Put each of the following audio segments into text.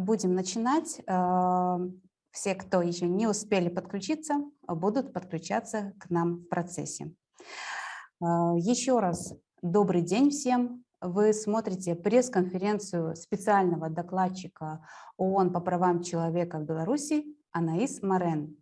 будем начинать. Э, все, кто еще не успели подключиться, будут подключаться к нам в процессе. Э, еще раз добрый день всем. Вы смотрите пресс-конференцию специального докладчика ООН по правам человека в Беларуси Анаис Марен.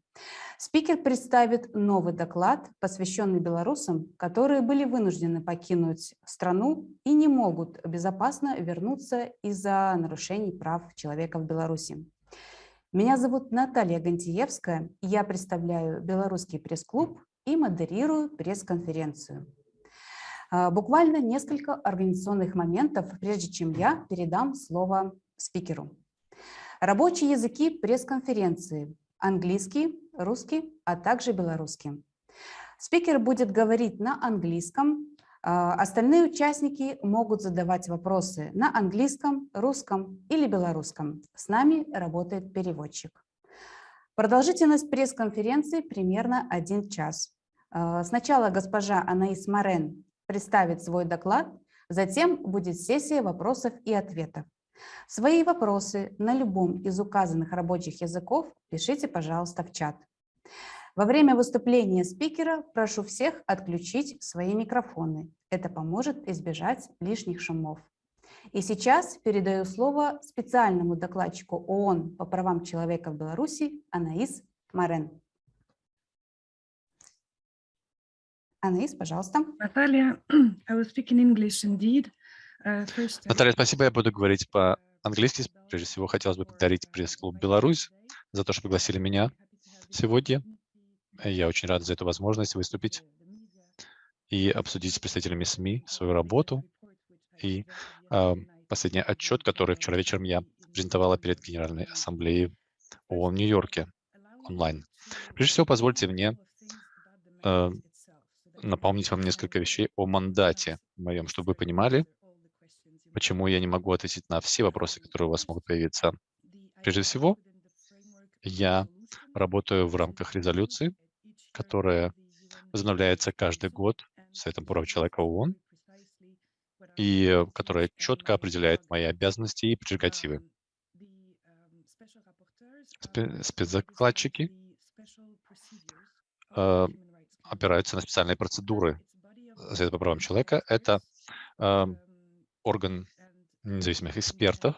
Спикер представит новый доклад, посвященный белорусам, которые были вынуждены покинуть страну и не могут безопасно вернуться из-за нарушений прав человека в Беларуси. Меня зовут Наталья Гантиевская, я представляю Белорусский пресс-клуб и модерирую пресс-конференцию. А, буквально несколько организационных моментов, прежде чем я передам слово спикеру. Рабочие языки пресс-конференции – английский, русский, а также белорусский. Спикер будет говорить на английском, а, остальные участники могут задавать вопросы на английском, русском или белорусском. С нами работает переводчик. Продолжительность пресс-конференции примерно один час. А, сначала госпожа Анаис Марен представит свой доклад, затем будет сессия вопросов и ответов. Свои вопросы на любом из указанных рабочих языков пишите, пожалуйста, в чат. Во время выступления спикера прошу всех отключить свои микрофоны. Это поможет избежать лишних шумов. И сейчас передаю слово специальному докладчику ООН по правам человека в Беларуси Анаис Марен. Анаис, пожалуйста. Наталья, I will speak in English indeed. Uh, Наталья, спасибо, я буду говорить по-английски. Прежде всего, хотелось бы поблагодарить пресс-клуб «Беларусь» за то, что пригласили меня сегодня. Я очень рад за эту возможность выступить и обсудить с представителями СМИ свою работу и э, последний отчет, который вчера вечером я презентовала перед Генеральной Ассамблеей ООН в Нью-Йорке онлайн. Прежде всего, позвольте мне э, напомнить вам несколько вещей о мандате моем, чтобы вы понимали, почему я не могу ответить на все вопросы, которые у вас могут появиться. Прежде всего, я работаю в рамках резолюции, которая возобновляется каждый год Советом прав человека ООН, и которая четко определяет мои обязанности и прерогативы. Спецзакладчики э, опираются на специальные процедуры Совета по правам человека. Это э, орган независимых экспертов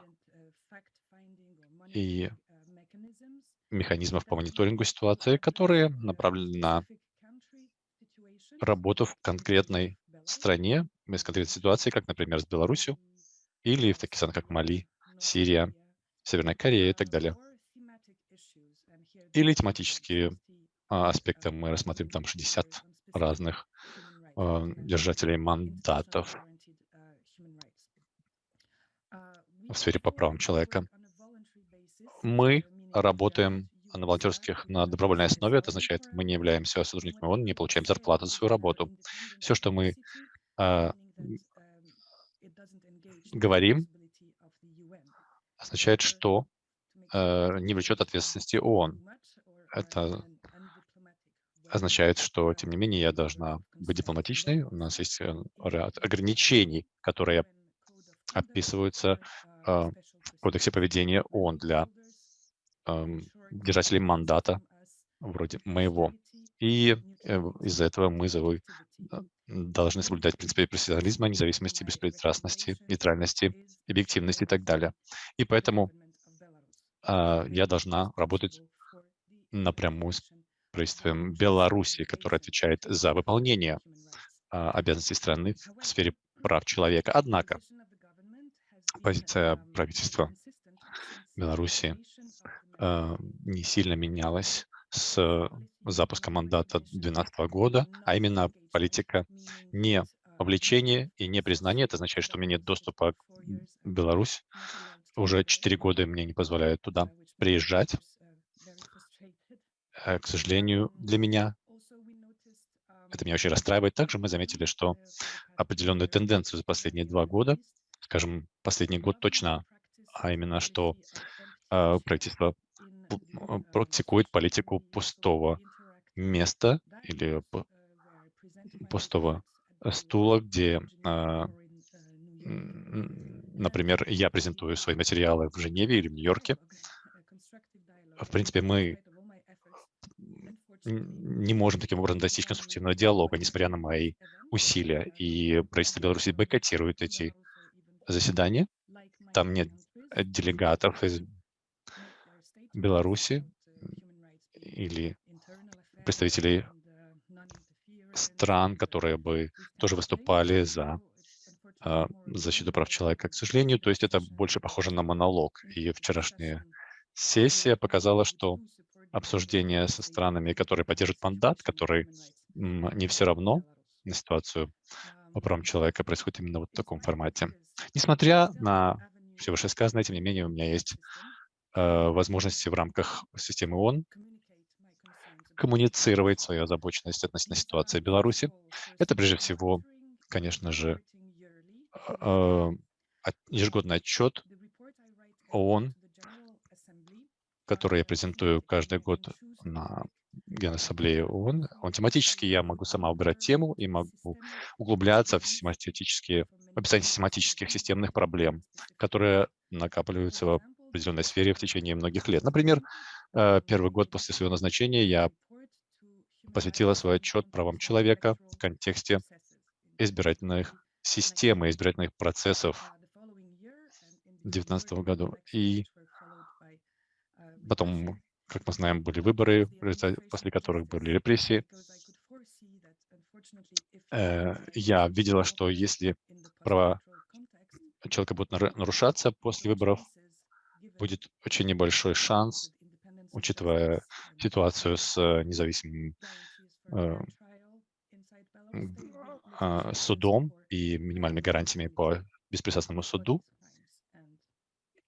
и механизмов по мониторингу ситуации, которые направлены на работу в конкретной стране, без конкретной ситуации, как, например, с Беларусью, или в таких странах, как Мали, Сирия, Северная Корея и так далее. Или тематические а, аспекты. Мы рассмотрим там 60 разных а, держателей мандатов в сфере по правам человека. Мы работаем на волонтерских на добровольной основе. Это означает, мы не являемся сотрудниками ООН, не получаем зарплату за свою работу. Все, что мы э, говорим, означает, что э, не влечет ответственности ООН. Это означает, что, тем не менее, я должна быть дипломатичной. У нас есть э, ряд ограничений, которые описываются э, в кодексе поведения ООН для держателей мандата вроде моего. И э, из-за этого мы должны соблюдать принципы профессионализма, независимости, беспристрастности, нейтральности, объективности и так далее. И поэтому э, я должна работать напрямую с правительством Беларуси, которое отвечает за выполнение э, обязанностей страны в сфере прав человека. Однако позиция правительства Беларуси Э, не сильно менялась с запуска мандата 2012 года, а именно политика не вовлечения и не признания. Это означает, что у меня нет доступа в Беларусь. Уже 4 года мне не позволяют туда приезжать. Э, к сожалению, для меня это меня очень расстраивает. Также мы заметили, что определенную тенденцию за последние два года, скажем, последний год точно, а именно, что э, правительство а, практикует политику пустого места или пустого стула, где а, Например, я презентую свои материалы в Женеве или в Нью-Йорке. В принципе, мы не можем таким образом достичь конструктивного диалога, несмотря на мои усилия. И правительство Беларуси бойкотирует эти заседания. Там нет делегатов из Беларуси или представителей стран, которые бы тоже выступали за а, защиту прав человека. К сожалению, то есть это больше похоже на монолог. И вчерашняя сессия показала, что обсуждение со странами, которые поддерживают мандат, который не все равно на ситуацию по правам человека, происходит именно вот в таком формате. Несмотря на все вышесказанное, тем не менее, у меня есть э, возможности в рамках системы ООН коммуницировать свою озабоченность относительно ситуации в Беларуси. Это прежде всего, конечно же, э, ежегодный отчет ООН, который я презентую каждый год на Генассамблее ООН. Он тематический, я могу сама выбирать тему и могу углубляться в систематические, в описание систематических системных проблем, которые накапливаются в определенной сфере в течение многих лет. Например, э, первый год после своего назначения я посвятила свой отчет правам человека в контексте избирательных систем и избирательных процессов в 2019 году. И потом, как мы знаем, были выборы, после которых были репрессии. Э, я видела, что если права человека будут нарушаться после выборов, будет очень небольшой шанс учитывая ситуацию с э, независимым э, а, судом и минимальными гарантиями по беспристрастному суду,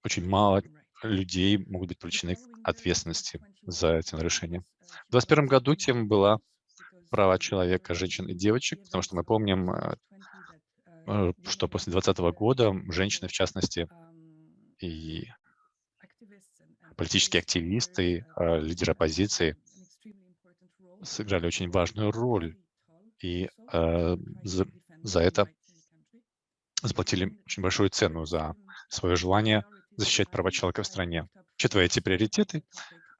очень мало людей могут быть привлечены к ответственности за эти нарушения. В 2021 году тема была права человека, женщин и девочек, потому что мы помним, э, что после 2020 года женщины, в частности, и политические активисты, а, лидеры оппозиции сыграли очень важную роль. И э, за, за это заплатили очень большую цену за свое желание защищать права человека в стране. Учитывая эти приоритеты,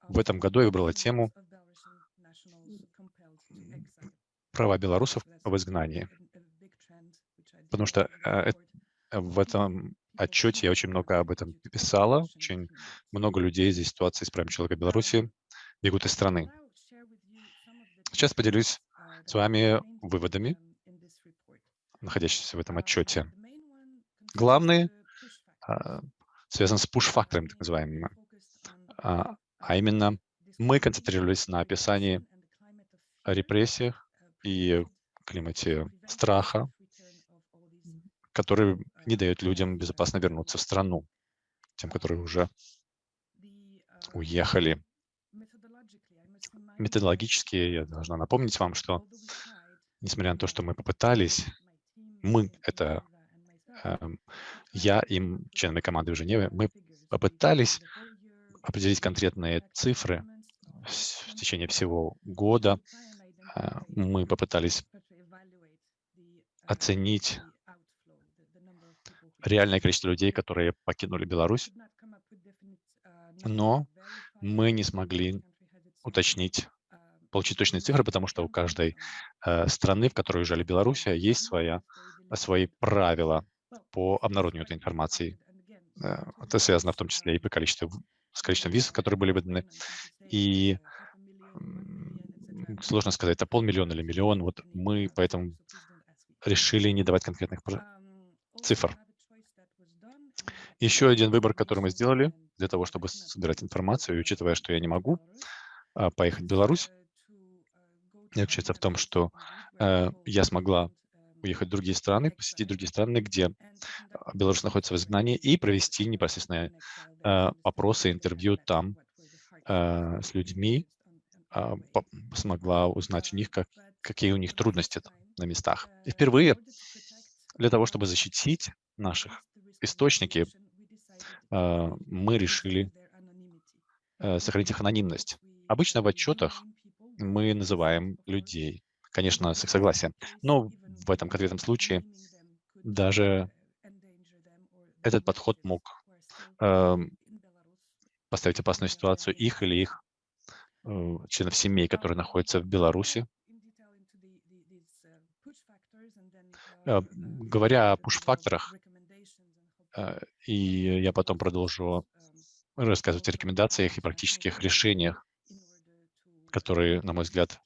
в этом году я выбрала тему права белорусов в изгнании. Потому что э, в этом отчете я очень много об этом писала. Очень много людей из ситуации с правами человека в Беларуси бегут из страны. Сейчас поделюсь с вами выводами, находящимися в этом отчете. Главный а, связан с пуш-фактором, так называемым, а, а именно мы концентрировались на описании репрессиях и климате страха, который не дает людям безопасно вернуться в страну, тем, которые уже уехали. Методологически я должна напомнить вам, что несмотря на то, что мы попытались, мы, это я и члены команды в Женеве, мы попытались определить конкретные цифры в течение всего года. Э, мы попытались оценить реальное количество людей, которые покинули Беларусь, но мы не смогли уточнить, получить точные цифры, потому что у каждой э, страны, в которой уезжали Беларусь, есть своя, свои правила по обнародованию этой информации. Э, это связано в том числе и по количеству, с количеством виз, которые были выданы. И сложно сказать, это полмиллиона или миллион. Вот мы поэтому решили не давать конкретных цифр. Еще один выбор, который мы сделали для того, чтобы собирать информацию, и учитывая, что я не могу а, поехать в Беларусь, заключается в том, что э, я смогла уехать в другие страны, посетить другие страны, где а, Беларусь находится в изгнании, и провести непосредственно э, опросы, интервью там э, с людьми, смогла узнать у них, как, какие у них трудности там, на местах. И впервые для того, чтобы защитить наших источники, а, мы решили сохранить их анонимность. Обычно в отчетах мы называем людей, конечно, с их согласия, но в этом конкретном случае даже этот подход мог эм, поставить опасную ситуацию их или их э, членов семей, которые находятся в Беларуси. Э, говоря о пуш-факторах, э, и я потом продолжу рассказывать о рекомендациях и практических решениях, которые, на мой взгляд,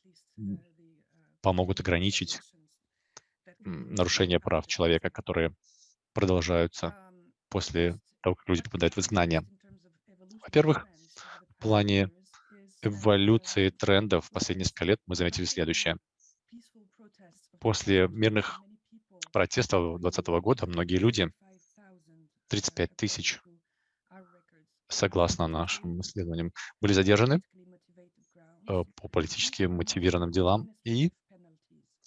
помогут ограничить нарушения прав человека, которые продолжаются после того, как люди попадают в изгнание. Во-первых, в плане эволюции трендов в последние несколько лет мы заметили следующее. После мирных протестов 2020 года многие люди, 35 тысяч, согласно нашим исследованиям, были задержаны э, по политически мотивированным делам и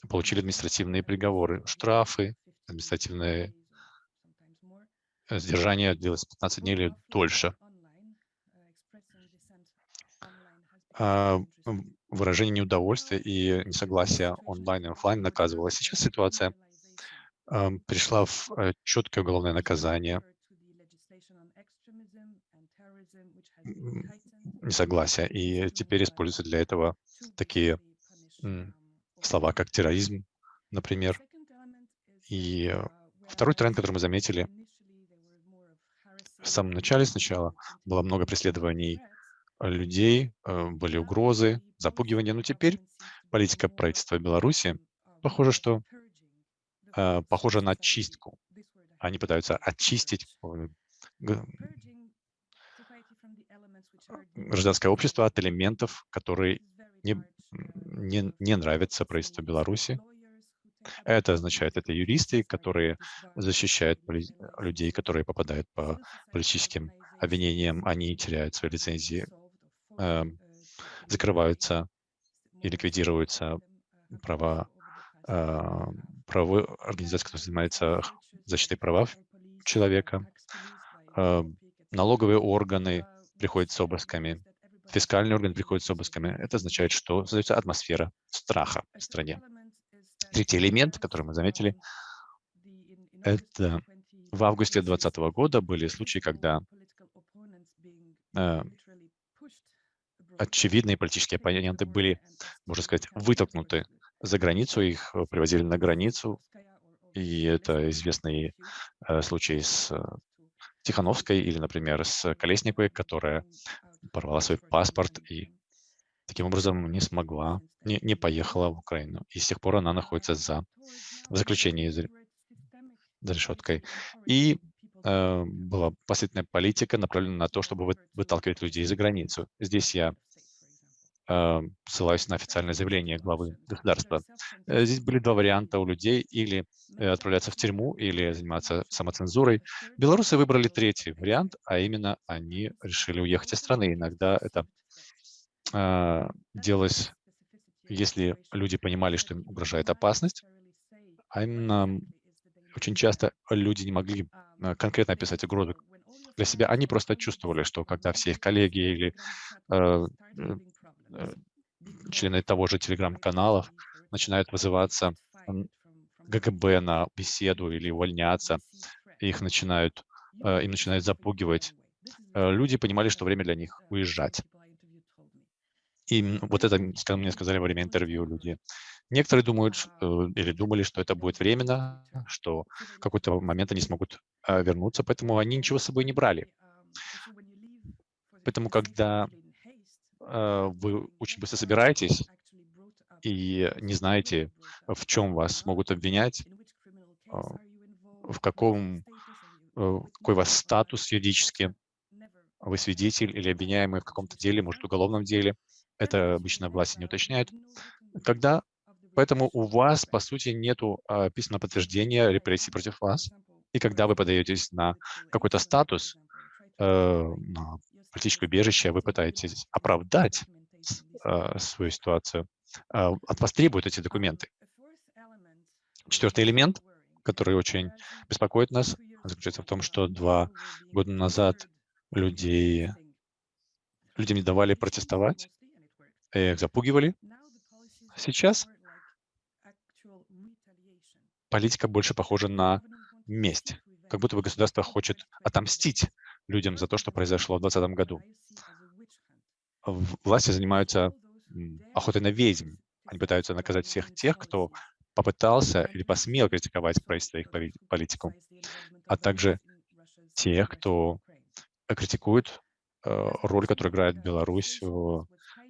получили административные приговоры, штрафы, административные э, сдержание длилось 15 дней или дольше. А, выражение неудовольствия и несогласия онлайн и офлайн наказывалось. Сейчас ситуация пришла в э, четкое уголовное наказание несогласия, и теперь используются для этого такие слова, как терроризм, например. И э, второй тренд, который мы заметили, в самом начале сначала было много преследований людей, э, были угрозы, запугивания, но теперь политика правительства Беларуси, похоже, что э, похоже на чистку. Они пытаются очистить гражданское общество от элементов, которые не, не, не нравятся правительству Беларуси. Это означает, это юристы, которые защищают людей, которые попадают по политическим обвинениям, они теряют свои лицензии, э, закрываются и ликвидируются права, э, правовой организации, которая занимается защитой прав человека. Э, налоговые органы приходят с обысками, фискальный орган приходит с обысками. Это означает, что создается атмосфера страха в стране. Третий элемент, который мы заметили, это в августе 2020 года были случаи, когда э, очевидные политические оппоненты были, можно сказать, вытолкнуты за границу, их привозили на границу, и это известный э, случай с э, Тихановской или, например, с Колесниковой, которая порвала свой паспорт и таким образом не смогла, не, не поехала в Украину. И с тех пор она находится за, в заключении за, решеткой. И э, была последняя политика, направленная на то, чтобы вы, выталкивать людей за границу. Здесь я ссылаюсь на официальное заявление главы государства. Э, здесь были два варианта у людей, или э, отправляться в тюрьму, или заниматься самоцензурой. Белорусы выбрали третий вариант, а именно они решили уехать из страны. Иногда это э, делалось, если люди понимали, что им угрожает опасность, а именно очень часто люди не могли конкретно описать угрозу для себя. Они просто чувствовали, что когда все их коллеги или э, Э, члены того же телеграм-каналов начинают вызываться ГКБ на беседу или увольняться, их начинают, э, им начинают запугивать. Э, люди понимали, что время для них уезжать. И вот это мне сказали во время интервью люди. Некоторые думают или думали, что это будет временно, что в какой-то момент они смогут вернуться, поэтому они ничего с собой не брали. Поэтому, когда Э, вы очень быстро собираетесь и не знаете, в чем вас могут обвинять, а, в каком, э, какой у вас статус юридически, вы свидетель или обвиняемый в каком-то деле, может, уголовном деле. Это обычно власти не уточняют. Когда, поэтому у вас, по сути, нет а, письменного подтверждения репрессий против вас. И когда вы подаетесь на какой-то статус, э, на политическое убежище, вы пытаетесь оправдать э, свою ситуацию, э, от вас требуют эти документы. Четвертый элемент, который очень беспокоит нас, заключается в том, что два года назад людей, людям не давали протестовать, их запугивали. Сейчас политика больше похожа на месть. как будто бы государство хочет отомстить людям за то, что произошло в 2020 году. Власти занимаются охотой на ведьм. Они пытаются наказать всех тех, кто попытался или посмел критиковать правительство и их политику, а также тех, кто критикует э, роль, которую играет Беларусь в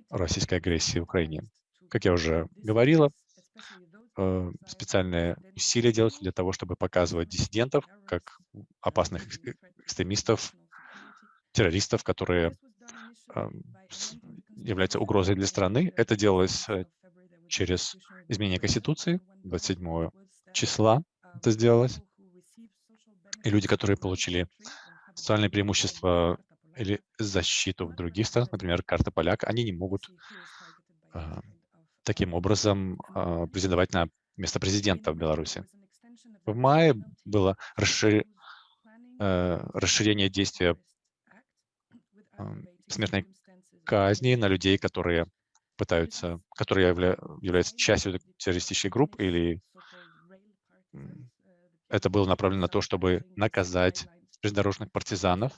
российской агрессии в Украине. Как я уже говорила, э, специальные усилия делаются для того, чтобы показывать диссидентов как опасных экстремистов, террористов, которые являются угрозой для страны. Это делалось э, через изменение Конституции 27 числа это сделалось. И люди, которые получили социальные преимущества или защиту в других странах, например, карта поляк, они не могут э, таким образом э, на место президента в Беларуси. В мае было э, расширение действия смертной казни на людей, которые пытаются, которые явля, являются частью террористических групп, или это было направлено на то, чтобы наказать железнодорожных партизанов,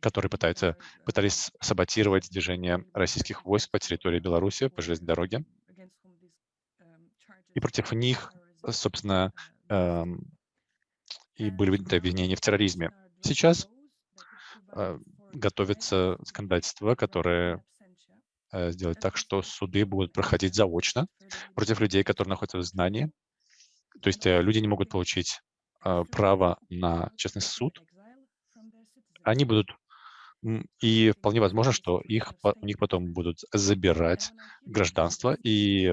которые пытаются, пытались саботировать движение российских войск по территории Беларуси, по железной дороге. И против них, собственно, и были обвинения в терроризме. Сейчас готовится законодательство, которое э, сделает так, что суды будут проходить заочно против людей, которые находятся в знании. То есть э, люди не могут получить э, право на честный суд. Они будут и вполне возможно, что их, у них потом будут забирать гражданство, и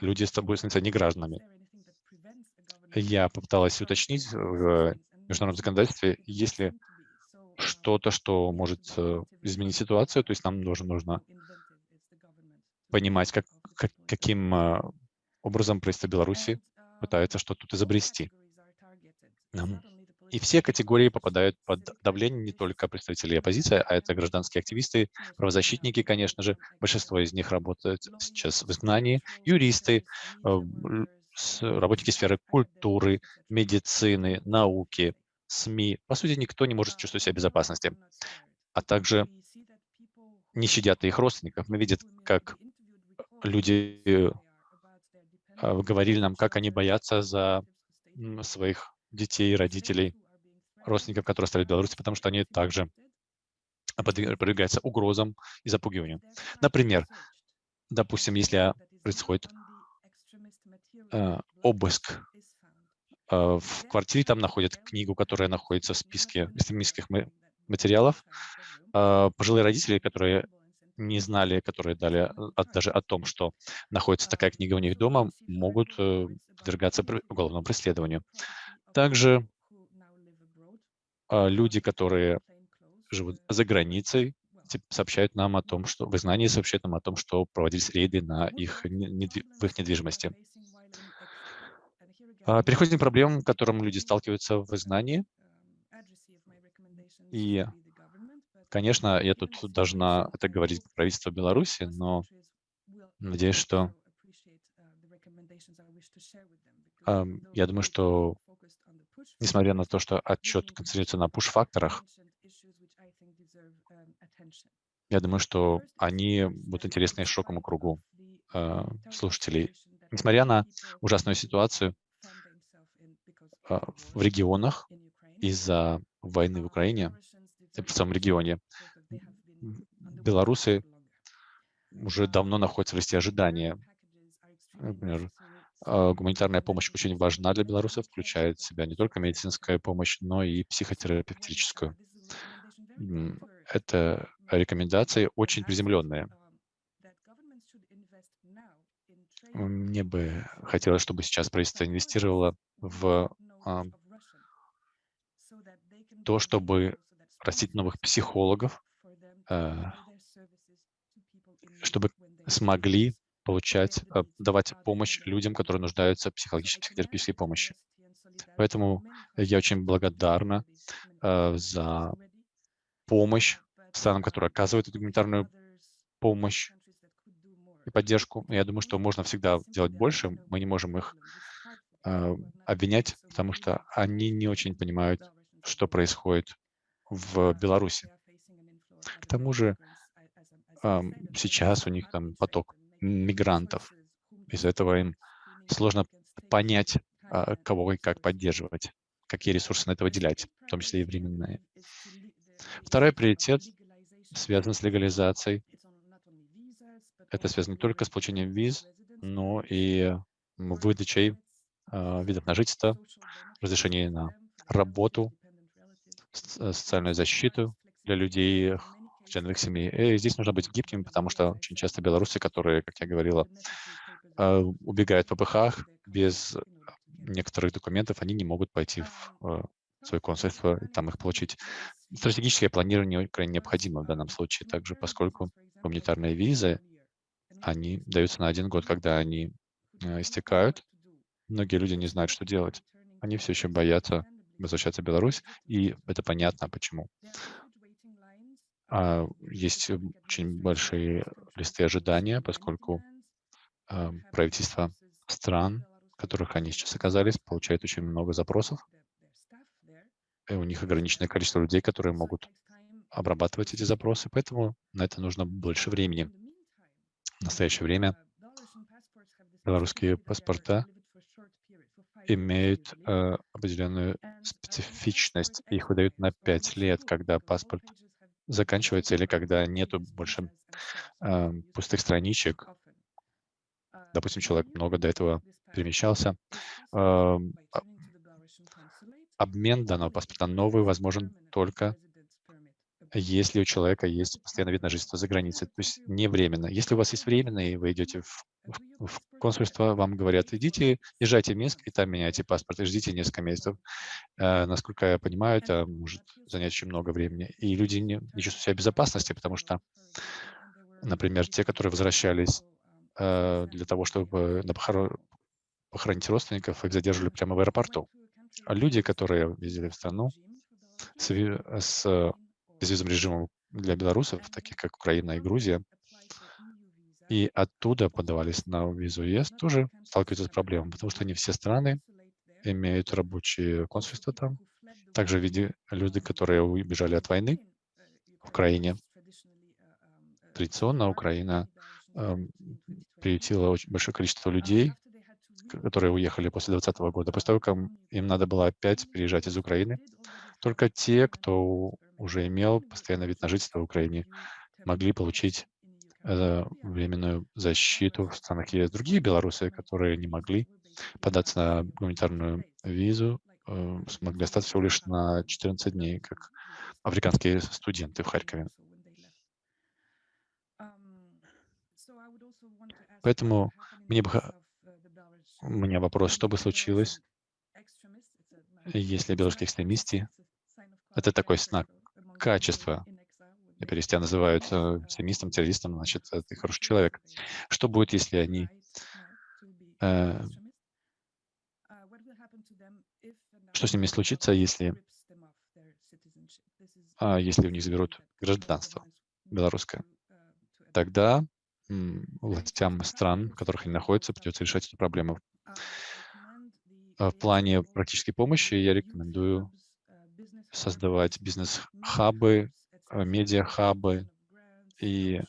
люди будут становиться негражданами. Я попыталась уточнить в международном законодательстве, если что-то, что может э, изменить ситуацию. То есть нам нужно, нужно понимать, как, как, каким э, образом правительство Беларуси пытается что-то тут изобрести. И все категории попадают под давление не только представителей оппозиции, а это гражданские активисты, правозащитники, конечно же. Большинство из них работают сейчас в изгнании, юристы, э, работники сферы культуры, медицины, науки, СМИ, по сути, никто не может чувствовать себя в безопасности. А также не щадят их родственников. Мы видим, как люди э, говорили нам, как они боятся за своих детей, родителей, родственников, которые остались в Беларуси, потому что они также подвергаются угрозам и запугиванию. Например, допустим, если происходит э, обыск в квартире там находят книгу, которая находится в списке экстремистских материалов. А, пожилые родители, которые не знали, которые дали э, даже о том, что находится такая книга у них дома, могут э, подвергаться уголовному преследованию. Также люди, которые живут за границей, сообщают нам о том, что в изгнании сообщают нам о том, что проводились рейды на их, в их недвижимости. А, переходим к проблемам, с которыми люди сталкиваются в знании. И, конечно, я тут должна это говорить правительство Беларуси, но надеюсь, что я думаю, что несмотря на то, что отчет концентрируется на пуш-факторах, я думаю, что они будут интересны широкому кругу э, слушателей. Несмотря на ужасную ситуацию, в регионах из-за войны в Украине, в самом регионе. Белорусы уже давно находятся в листе ожидания. Например, а, гуманитарная помощь очень важна для белорусов, включает в себя не только медицинская помощь, но и психотерапевтическую. Это рекомендации очень приземленные. Мне бы хотелось, чтобы сейчас правительство инвестировало в а, то, чтобы растить новых психологов, а, чтобы смогли получать, а, давать помощь людям, которые нуждаются в психологической, психотерапевтической помощи. Поэтому я очень благодарна за помощь странам, которые оказывают эту гуманитарную помощь и поддержку. Я думаю, что можно всегда делать больше. Мы не можем их а, обвинять, потому что они не очень понимают, что происходит в Беларуси. К тому же сейчас у них там поток мигрантов. Из-за этого им сложно понять, а, кого и как поддерживать, какие ресурсы на это выделять, в том числе и временные. Второй приоритет связан с легализацией. Это связано не только с получением виз, но и выдачей видов на жительство, разрешение на работу, социальную защиту для людей, членов семьи. И здесь нужно быть гибким, потому что очень часто белорусы, которые, как я говорила, э, убегают по ПХ без некоторых документов, они не могут пойти в свое консульство и там их получить. Стратегическое планирование крайне необходимо в данном случае, также поскольку гуманитарные визы, они даются на один год, когда они истекают. Многие люди не знают, что делать. Они все еще боятся возвращаться в Беларусь, и это понятно, почему. А есть очень большие листы ожидания, поскольку э, правительства стран, в которых они сейчас оказались, получают очень много запросов и у них ограниченное количество людей, которые могут обрабатывать эти запросы, поэтому на это нужно больше времени. В настоящее время белорусские паспорта имеют э, определенную специфичность. Их выдают на 5 лет, когда паспорт заканчивается или когда нету больше э, пустых страничек. Допустим, человек много до этого перемещался. Э, обмен данного паспорта новый возможен только если у человека есть постоянный вид на жительство за границей, то есть не временно. Если у вас есть временно, и вы идете в, в, в консульство, вам говорят, идите, езжайте в Минск, и там меняйте паспорт, и ждите несколько месяцев. Э, насколько я понимаю, это может занять очень много времени. И люди не, не чувствуют себя в безопасности, потому что, например, те, которые возвращались э, для того, чтобы на похорон, похоронить родственников, их задерживали прямо в аэропорту. А люди, которые ездили в страну с, с безвизовым режимом для белорусов, таких как Украина и Грузия, и оттуда подавались на визу ЕС, тоже сталкиваются с проблемой, потому что не все страны имеют рабочие консульства там. Также виде люди, которые убежали от войны в Украине. Традиционно Украина э, приютила очень большое количество людей, которые уехали после 2020 года, после того, как им надо было опять приезжать из Украины, только те, кто уже имел постоянный вид на жительство в Украине, могли получить э, временную защиту в странах ЕС. Другие белорусы, которые не могли податься на гуманитарную визу, э, смогли остаться всего лишь на 14 дней, как африканские студенты в Харькове. Поэтому мне бы у меня вопрос, что бы случилось, если белорусские экстремисты — это такой знак качества. Теперь, если тебя называют э, экстремистом, террористом, значит, ты хороший человек. Что будет, если они э, что с ними случится, если, а, если у них заберут гражданство белорусское? Тогда властям стран, в которых они находятся, придется решать эту проблему. А в плане практической помощи я рекомендую создавать бизнес-хабы, а, медиа-хабы и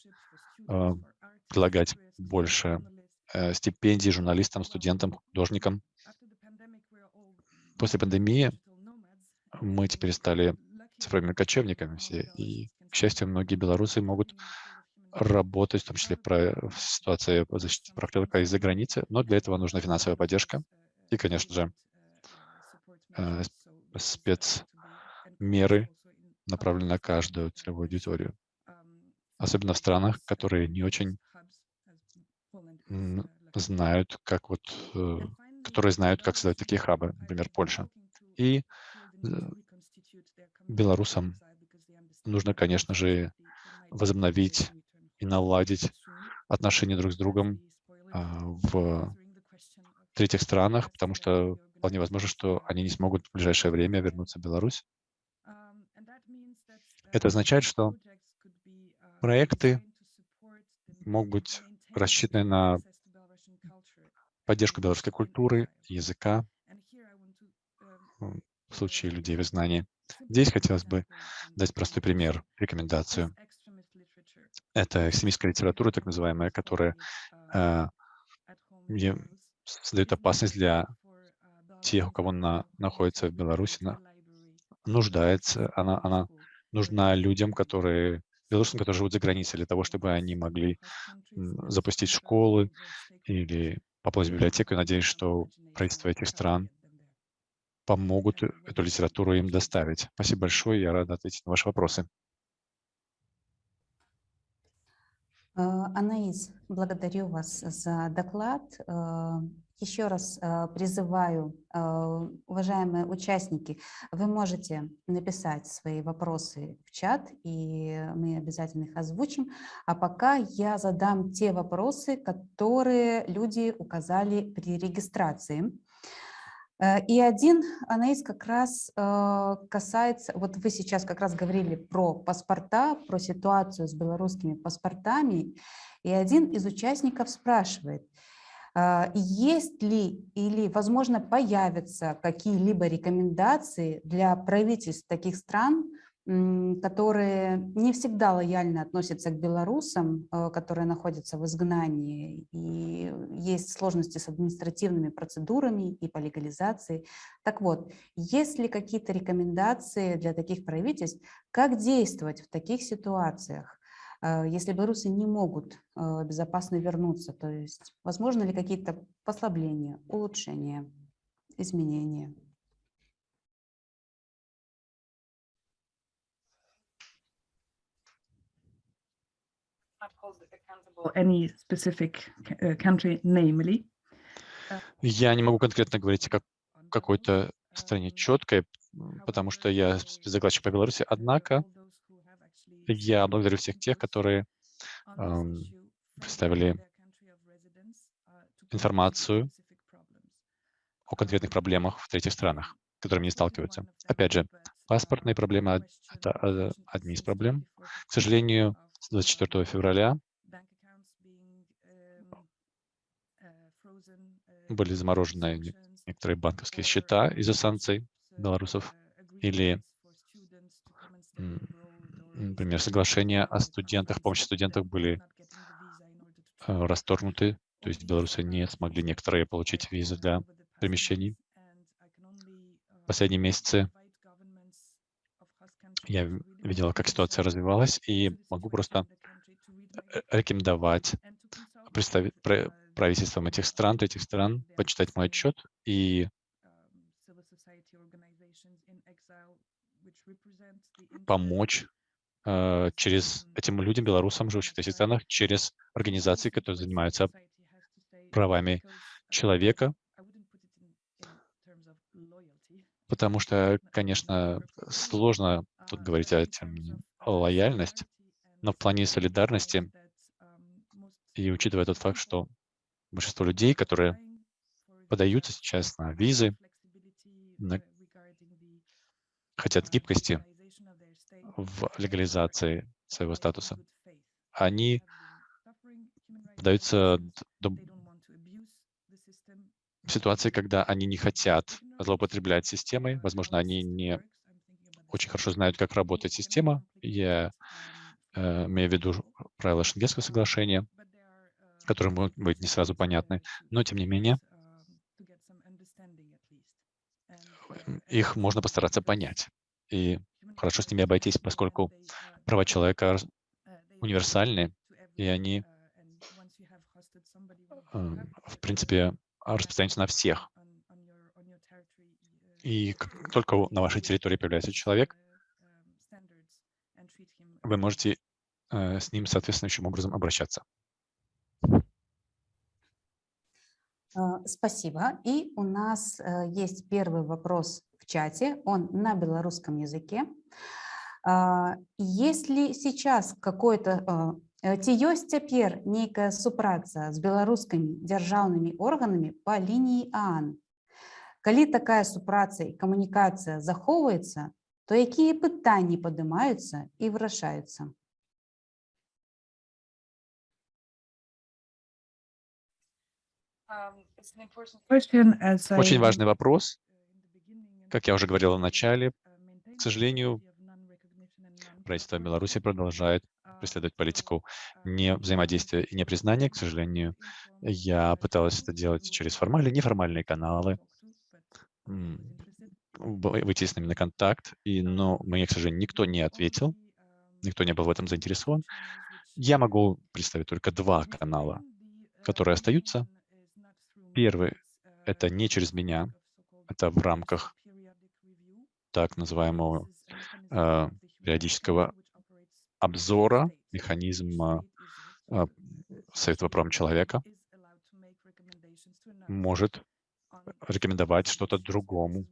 э, предлагать больше э, стипендий журналистам, студентам, художникам. После пандемии мы теперь стали цифровыми кочевниками все, и, к счастью, многие белорусы могут работать, в том числе про, в ситуации защиты прав человека из-за границы, но для этого нужна финансовая поддержка. и, конечно же, э, спецмеры, направленные на каждую целевую аудиторию, особенно в странах, которые не очень знают, как вот, э, которые знают, как создать такие хабы, например, Польша. И э, белорусам нужно, конечно же, возобновить и наладить отношения друг с другом а, в третьих странах, потому что вполне возможно, что они не смогут в ближайшее время вернуться в Беларусь. Это означает, что проекты могут быть рассчитаны на поддержку белорусской культуры, языка в случае людей в изгнании. Здесь хотелось бы дать простой пример, рекомендацию. Это экстремистская литература, так называемая, которая э, создает опасность для тех, у кого на, находится в Беларуси, на, нуждается, она, она нужна людям, которые, белорусам, которые живут за границей, для того, чтобы они могли запустить школы или в библиотеку. Надеюсь, что правительство этих стран помогут эту литературу им доставить. Спасибо большое, я рад ответить на ваши вопросы. Э, Анаис, благодарю вас за доклад. Э, Еще раз э, призываю, э, уважаемые участники, вы можете написать свои вопросы в чат, и мы обязательно их озвучим. А пока я задам те вопросы, которые люди указали при регистрации. Э, И один, Анаис, как раз э, касается, вот вы сейчас как раз говорили про паспорта, про ситуацию с белорусскими паспортами, и один из участников спрашивает, э, есть ли или, возможно, появятся какие-либо рекомендации для правительств таких стран, которые не всегда лояльно относятся к белорусам, э, которые находятся в изгнании, и есть сложности с административными процедурами и по легализации. Так вот, есть ли какие-то рекомендации для таких правительств, как действовать в таких ситуациях, э, если белорусы не могут э, безопасно вернуться? То есть, возможно ли какие-то послабления, улучшения, изменения? Uh. Я не могу конкретно говорить о как- какой-то стране четкой, м, потому что я спецдокладчик по Беларуси. Однако я благодарю всех тех, которые ам, представили информацию о конкретных проблемах в третьих странах, с которыми они сталкиваются. Опять же, паспортные проблемы это э, одни из проблем. К сожалению, с 24 февраля были заморожены не- некоторые банковские счета из-за санкций белорусов или, например, соглашения о студентах, помощи студентах были э, расторгнуты, то есть белорусы не смогли некоторые получить визы для перемещений. В последние месяцы я видела, как ситуация развивалась, и могу просто э, рекомендовать представи- пра- правительствам этих стран, этих стран, почитать мой отчет и помочь э, через этим людям, белорусам, живущим в этих странах, через организации, которые занимаются правами человека, потому что, конечно, сложно тут говорить о термине лояльность, но в плане солидарности и учитывая тот факт, что большинство людей, которые подаются сейчас на визы, на- хотят гибкости в легализации своего статуса, они подаются до- в ситуации, когда они не хотят злоупотреблять системой. Возможно, они не очень хорошо знают, как работает система. Я э, имею в виду правила Шенгенского соглашения, которые могут быть не сразу понятны, но тем не менее их можно постараться понять. И хорошо с ними обойтись, поскольку права человека универсальны, и они, э, в принципе, распространяются на всех. И как только на вашей территории появляется человек, вы можете э, с ним соответствующим образом обращаться. А, Спасибо. И у нас э, есть первый вопрос в чате, он на белорусском языке. А, Есть ли сейчас какой-то а, э, ці ёсць цяпер нейкая супраца з беларускімі дзяржаўнымі органамі па лініі ААН? Калі такая супраца і камунікацыя захоўваецца, то якія пытанні падымаюцца і вырашаюцца? Очень важный вопрос. uh, Как я уже говорил в начале, к сожалению, правительство Беларуси продолжает преследовать политику не взаимодействия и непризнания. К сожалению, я пыталась это делать через формальные и неформальные каналы, выйти с ними на контакт, и, но мне, к сожалению, никто не ответил, никто не был в этом заинтересован. Я могу представить только два канала, которые остаются. Первый — это не через меня, это в рамках так называемого э, периодического обзора механизма э, Совета по правам человека может рекомендовать что-то другому,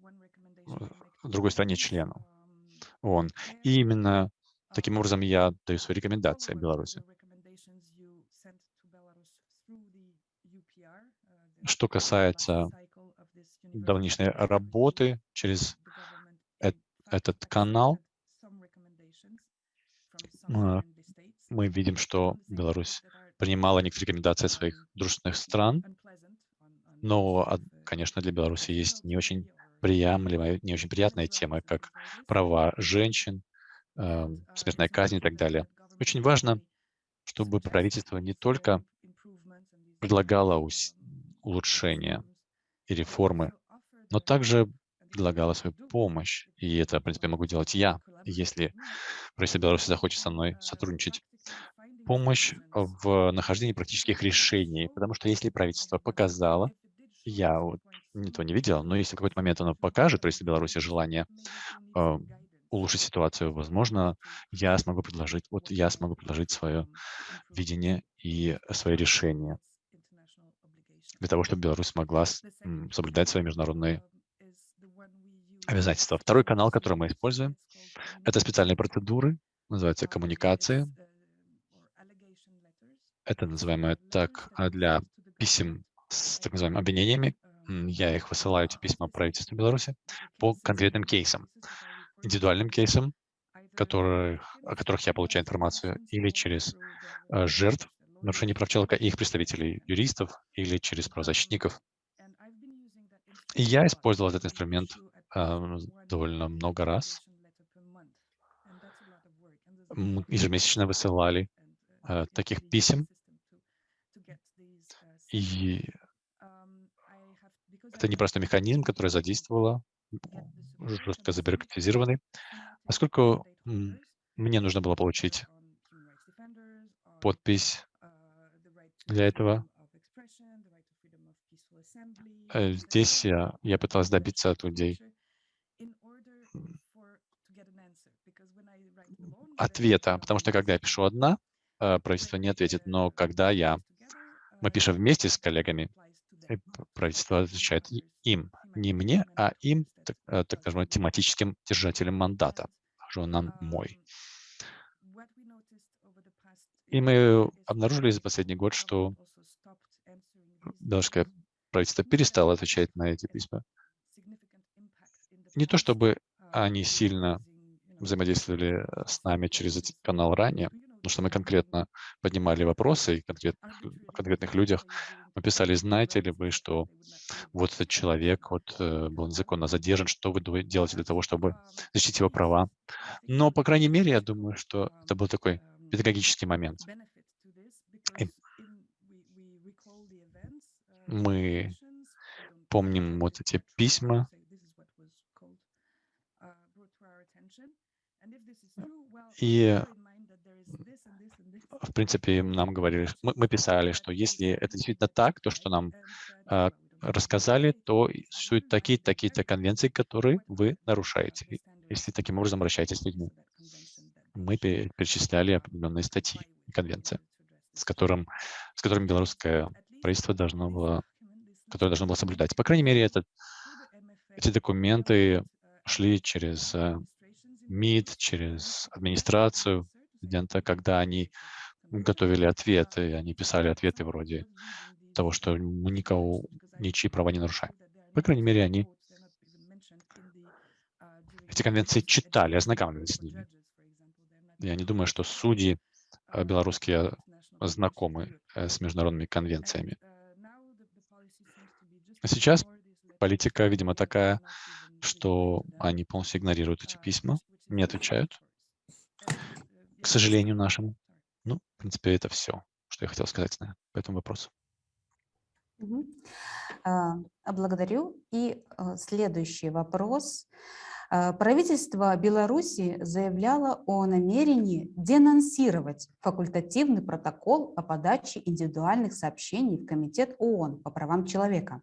другой стране члену ООН. И именно таким образом я даю свои рекомендации Беларуси. Что касается давнишней работы через эт- этот канал, э, мы видим, что Беларусь принимала некоторые рекомендации своих дружественных стран, но, а, конечно, для Беларуси есть не очень приемлемая, не очень приятная тема, как права женщин, э, смертная казнь и так далее. Очень важно, чтобы правительство не только предлагало улучшения и реформы, но также предлагала свою помощь. И это, в принципе, могу делать я, если правительство Беларуси захочет со мной сотрудничать. Помощь в нахождении практических решений, потому что если правительство показало, я вот этого не видел, но если в какой-то момент оно покажет правительство Беларуси желание э, улучшить ситуацию, возможно, я смогу предложить, вот я смогу предложить свое видение и свои решения для того, чтобы Беларусь могла соблюдать свои международные обязательства. Второй канал, который мы используем, это специальные процедуры, называются коммуникации. Это называемое так а, для писем с так называемыми обвинениями. Я их высылаю, эти письма правительству Беларуси по конкретным кейсам, индивидуальным кейсам, которых, о которых я получаю информацию или через э, жертв нарушений прав человека и их представителей, юристов или через правозащитников. И я использовал этот инструмент а, довольно много раз. Мы ежемесячно высылали а, таких писем, и это непростой механизм, который задействовала, жестко забюрократизированный, поскольку мне нужно было получить подпись для этого. Э, Здесь я, я пыталась добиться от людей ответа, потому что когда я пишу одна, э, правительство не ответит, но когда я, мы пишем вместе с коллегами, правительство отвечает им, не мне, а им, так, э, так скажем, тематическим держателям мандата, нам мой. И мы обнаружили за последний год, что белорусское правительство перестало отвечать на эти письма. Не то чтобы они сильно взаимодействовали э, с нами через этот канал ранее, потому что мы конкретно поднимали вопросы и конкретных, о конкретных людях. Мы писали, знаете ли вы, что вот этот человек вот, э, был незаконно задержан, что вы делаете для того, чтобы защитить его права. Но, по крайней мере, я думаю, что это был такой педагогический момент. И мы помним вот эти письма, И, в принципе, нам говорили, мы, мы писали, что если это действительно так, то, что нам а, рассказали, то существуют такие-то, такие-то конвенции, которые вы нарушаете, если таким образом обращаетесь с людьми. Мы пе- перечисляли определенные статьи конвенции, с, которым, с которыми белорусское правительство должно было, которое должно было соблюдать. По крайней мере, этот, эти документы шли через э, МИД, через администрацию президента, когда они готовили ответы, они писали ответы вроде того, что мы никого, ничьи права не нарушаем. По крайней мере, они эти конвенции читали, ознакомливались с ними. Я не думаю, что судьи э, белорусские знакомы э, с международными конвенциями. А сейчас политика, видимо, такая, что они полностью игнорируют эти письма, не отвечают, к сожалению нашему. Ну, в принципе, это все, что я хотел сказать на, по этому вопросу. А, благодарю. И а, следующий вопрос. А, правительство Беларуси заявляло о намерении денонсировать факультативный протокол о подаче индивидуальных сообщений в Комитет ООН по правам человека.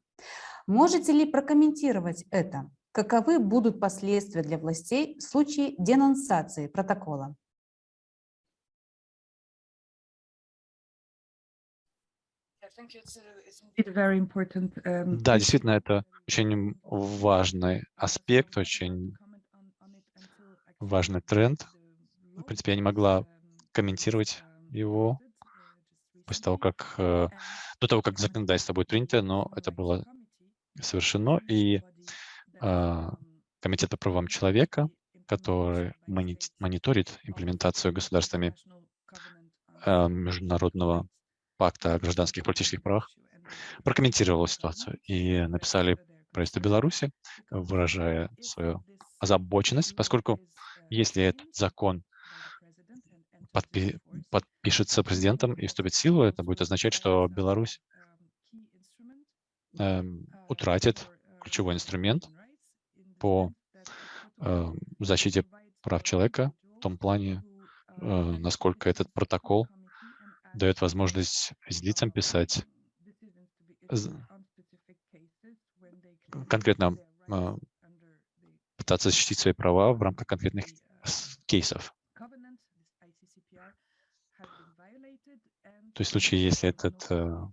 Можете ли прокомментировать это? Каковы будут последствия для властей в случае денонсации протокола? Да, действительно, это очень важный аспект, очень важный тренд. В принципе, я не могла um, комментировать его uh, после того, как э, до того, как законодательство будет принято, но это было совершено, и э, Комитет по правам человека, который мониторит имплементацию государствами э, международного пакта о гражданских и политических правах, прокомментировала ситуацию и написали правительство Беларуси, выражая свою озабоченность, поскольку если этот закон подпи подпишется президентом и вступит в силу, это будет означать, что Беларусь э, утратит ключевой инструмент по э, защите прав человека в том плане, э, насколько этот протокол дает возможность физлицам писать конкретно а, пытаться защитить свои права в рамках конкретных кейсов. То есть в случае, если этот а,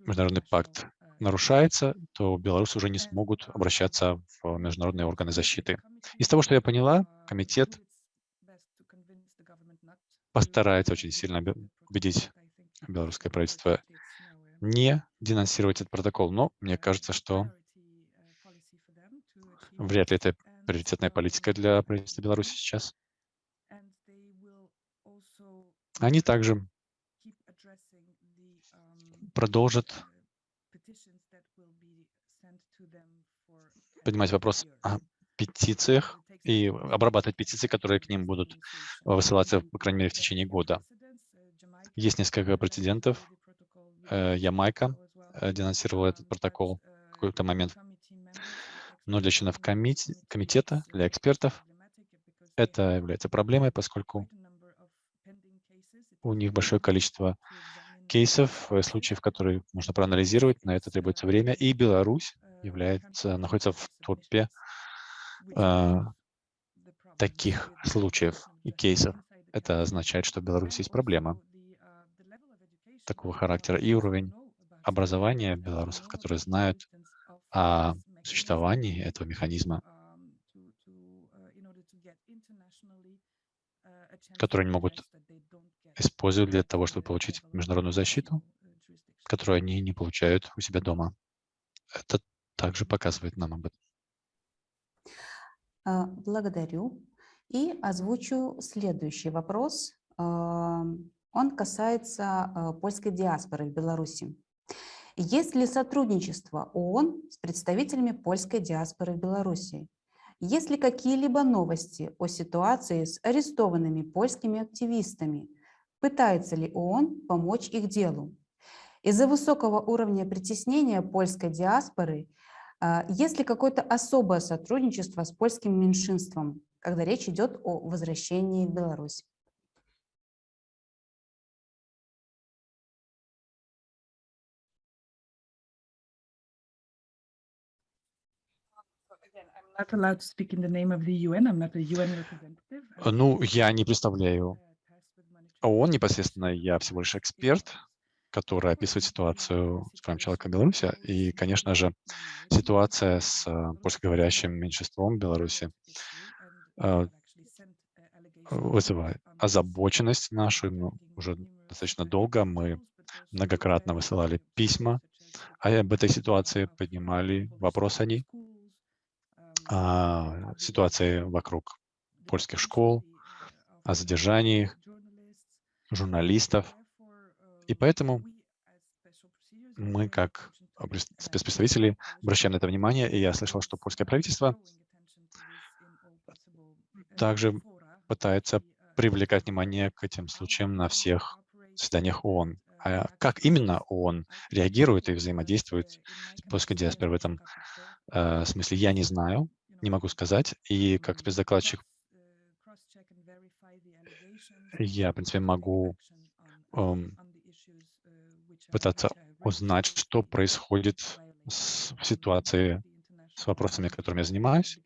международный пакт нарушается, то белорусы уже не смогут обращаться в международные органы защиты. Из того, что я поняла, комитет постарается очень сильно убедить белорусское правительство не денонсировать этот протокол. Но мне кажется, что вряд ли это приоритетная политика для правительства Беларуси сейчас. Они также продолжат поднимать вопрос о петициях и обрабатывать петиции, которые к ним будут высылаться, по крайней мере, в течение года. Есть несколько прецедентов. Э, Ямайка э, денонсировала этот протокол в какой-то момент. Но для членов комитета, для экспертов, это является проблемой, поскольку у них большое количество кейсов, э, случаев, которые нужно проанализировать, на это требуется время, и Беларусь является, находится в топе э, таких случаев и кейсов. Это означает, что в Беларуси есть проблема такого характера и уровень образования белорусов, которые знают о существовании этого механизма, который они могут использовать для того, чтобы получить международную защиту, которую они не получают у себя дома. Это также показывает нам об этом. А, благодарю. И озвучу следующий вопрос. Он касается а, польской диаспоры в Беларуси. Есть ли сотрудничество ООН с представителями польской диаспоры в Беларуси? Есть ли какие-либо новости о ситуации с арестованными польскими активистами? Пытается ли ООН помочь их делу? Из-за высокого уровня притеснения польской диаспоры а, есть ли какое-то особое сотрудничество с польским меньшинством, когда речь идет о возвращении в Беларусь? Ну, я не представляю ООН непосредственно, я всего лишь эксперт, который описывает ситуацию с правом человека в Беларуси. И, конечно же, ситуация с э, польскоговорящим меньшинством в Беларуси э, вызывает озабоченность нашу. Ну, уже достаточно долго мы многократно высылали письма, а об этой ситуации поднимали вопрос они о ситуации вокруг польских школ, о задержании журналистов. И поэтому мы, как спецпредставителей обращаем на это внимание, и я слышал, что польское правительство также пытается привлекать внимание к этим случаям на всех заседаниях ООН. А как именно ООН реагирует и взаимодействует с польской диаспорой в этом э, смысле, я не знаю, не могу сказать. И как спецдокладчик я, в принципе, могу эм, пытаться узнать, что происходит с, в ситуации с вопросами, которыми я занимаюсь,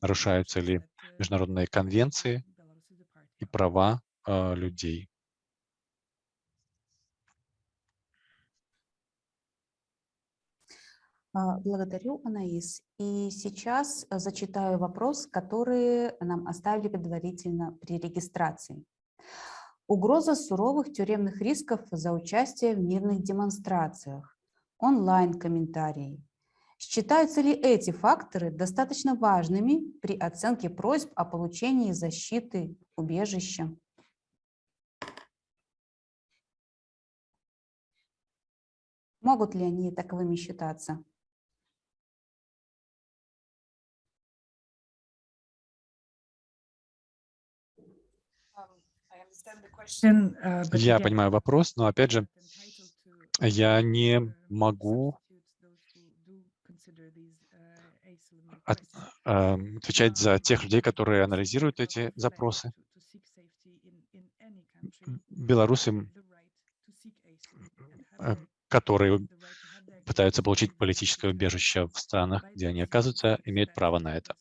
нарушаются ли международные конвенции и права э, людей. А, Благодарю, Анаис. И сейчас э, зачитаю вопрос, который нам оставили предварительно при регистрации. Угроза суровых тюремных рисков за участие в мирных демонстрациях. Онлайн-комментарии. Считаются ли эти факторы достаточно важными при оценке просьб о получении защиты убежища? Могут ли они таковыми считаться? Uh, but Я понимаю вопрос, но опять же, я не могу от- эм, отвечать за тех людей, которые анализируют эти запросы. Белорусы, э, которые пытаются получить политическое убежище в странах, где они оказываются, имеют право на это.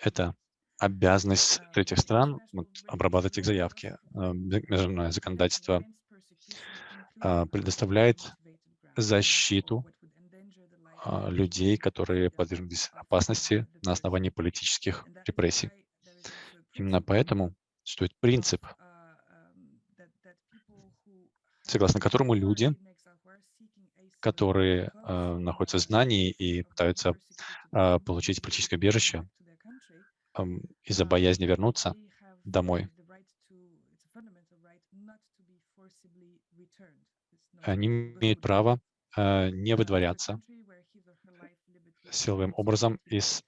Это обязанность третьих стран вот, обрабатывать их заявки. Э, Международное законодательство а, предоставляет защиту людей, которые подверглись опасности на основании политических репрессий. Именно поэтому существует принцип, согласно которому люди, которые э, находятся в знании и пытаются э, получить политическое убежище эм, из-за боязни вернуться домой, они имеют право э, не выдворяться силовым образом из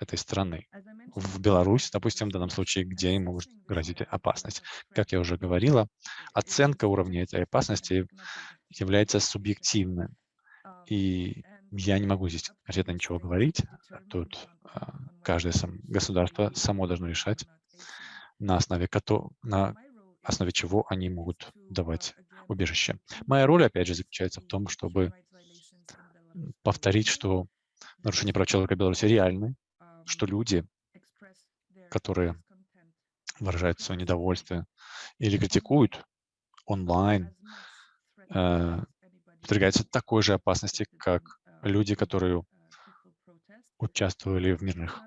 этой страны. В Беларусь, допустим, в данном случае, где им может грозить опасность. Как я уже говорила, оценка уровня этой опасности является субъективным. И я не могу здесь конкретно ничего говорить. Тут а, каждое сам, государство само должно решать, на основе, на основе чего они могут давать убежище. Моя роль, опять же, заключается в том, чтобы повторить, что нарушения прав человека в Беларуси реальны, что люди, которые выражают свое недовольство или критикуют онлайн, э, подвергаются такой же опасности, как люди, которые участвовали в мирных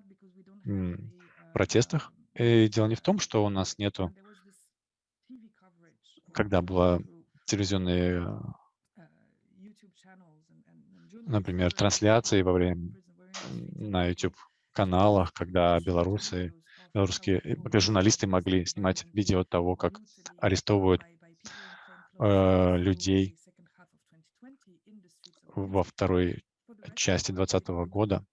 протестах. И дело не в том, что у нас нету, когда была телевизионная, например, трансляции во время на YouTube каналах, когда белорусы, белорусские э, журналисты могли снимать видео того, как арестовывают э, людей во второй части 2020 года.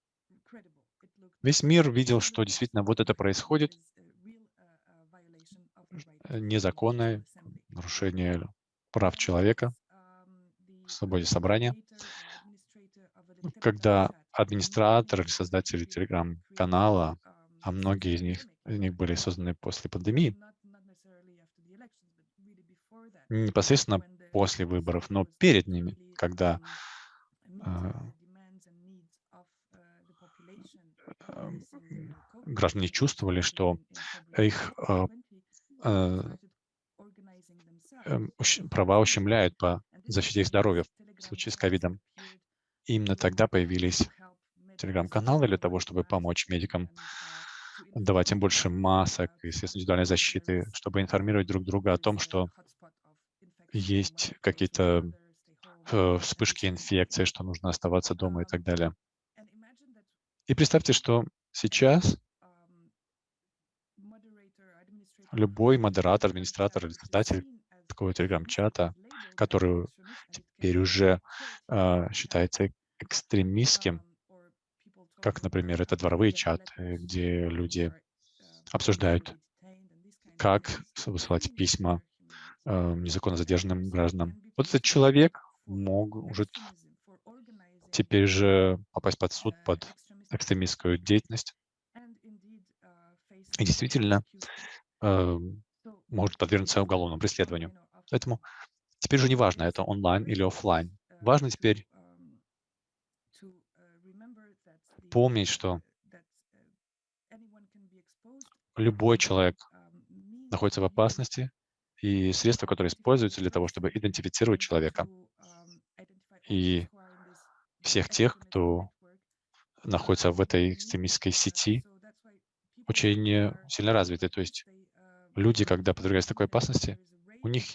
Весь мир видел, что действительно вот это происходит, незаконное нарушение прав человека, свободе собрания, когда администратор или создатели телеграм-канала, а многие из них, из них были созданы после пандемии, непосредственно после выборов, но перед ними, когда э, э, граждане чувствовали, что их э, э, права ущемляют по защите их здоровья в случае с ковидом. Именно тогда появились телеграм-каналы для того, чтобы помочь медикам давать им больше масок и средств индивидуальной защиты, чтобы информировать друг друга о том, что есть какие-то э, вспышки инфекции, что нужно оставаться дома и так далее. И представьте, что сейчас любой модератор, администратор или такого телеграм-чата, который теперь уже э, считается экстремистским, как, например, это дворовые чаты, где люди обсуждают, как высылать письма э, незаконно задержанным гражданам. Вот этот человек может теперь же попасть под суд, под экстремистскую деятельность. И действительно э, может подвергнуться уголовному преследованию. Поэтому теперь же не важно, это онлайн или офлайн. Важно теперь помнить, что любой человек находится в опасности, и средства, которые используются для того, чтобы идентифицировать человека, и всех тех, кто находится в этой экстремистской сети, очень сильно развиты. То есть люди, когда подвергаются такой опасности, у них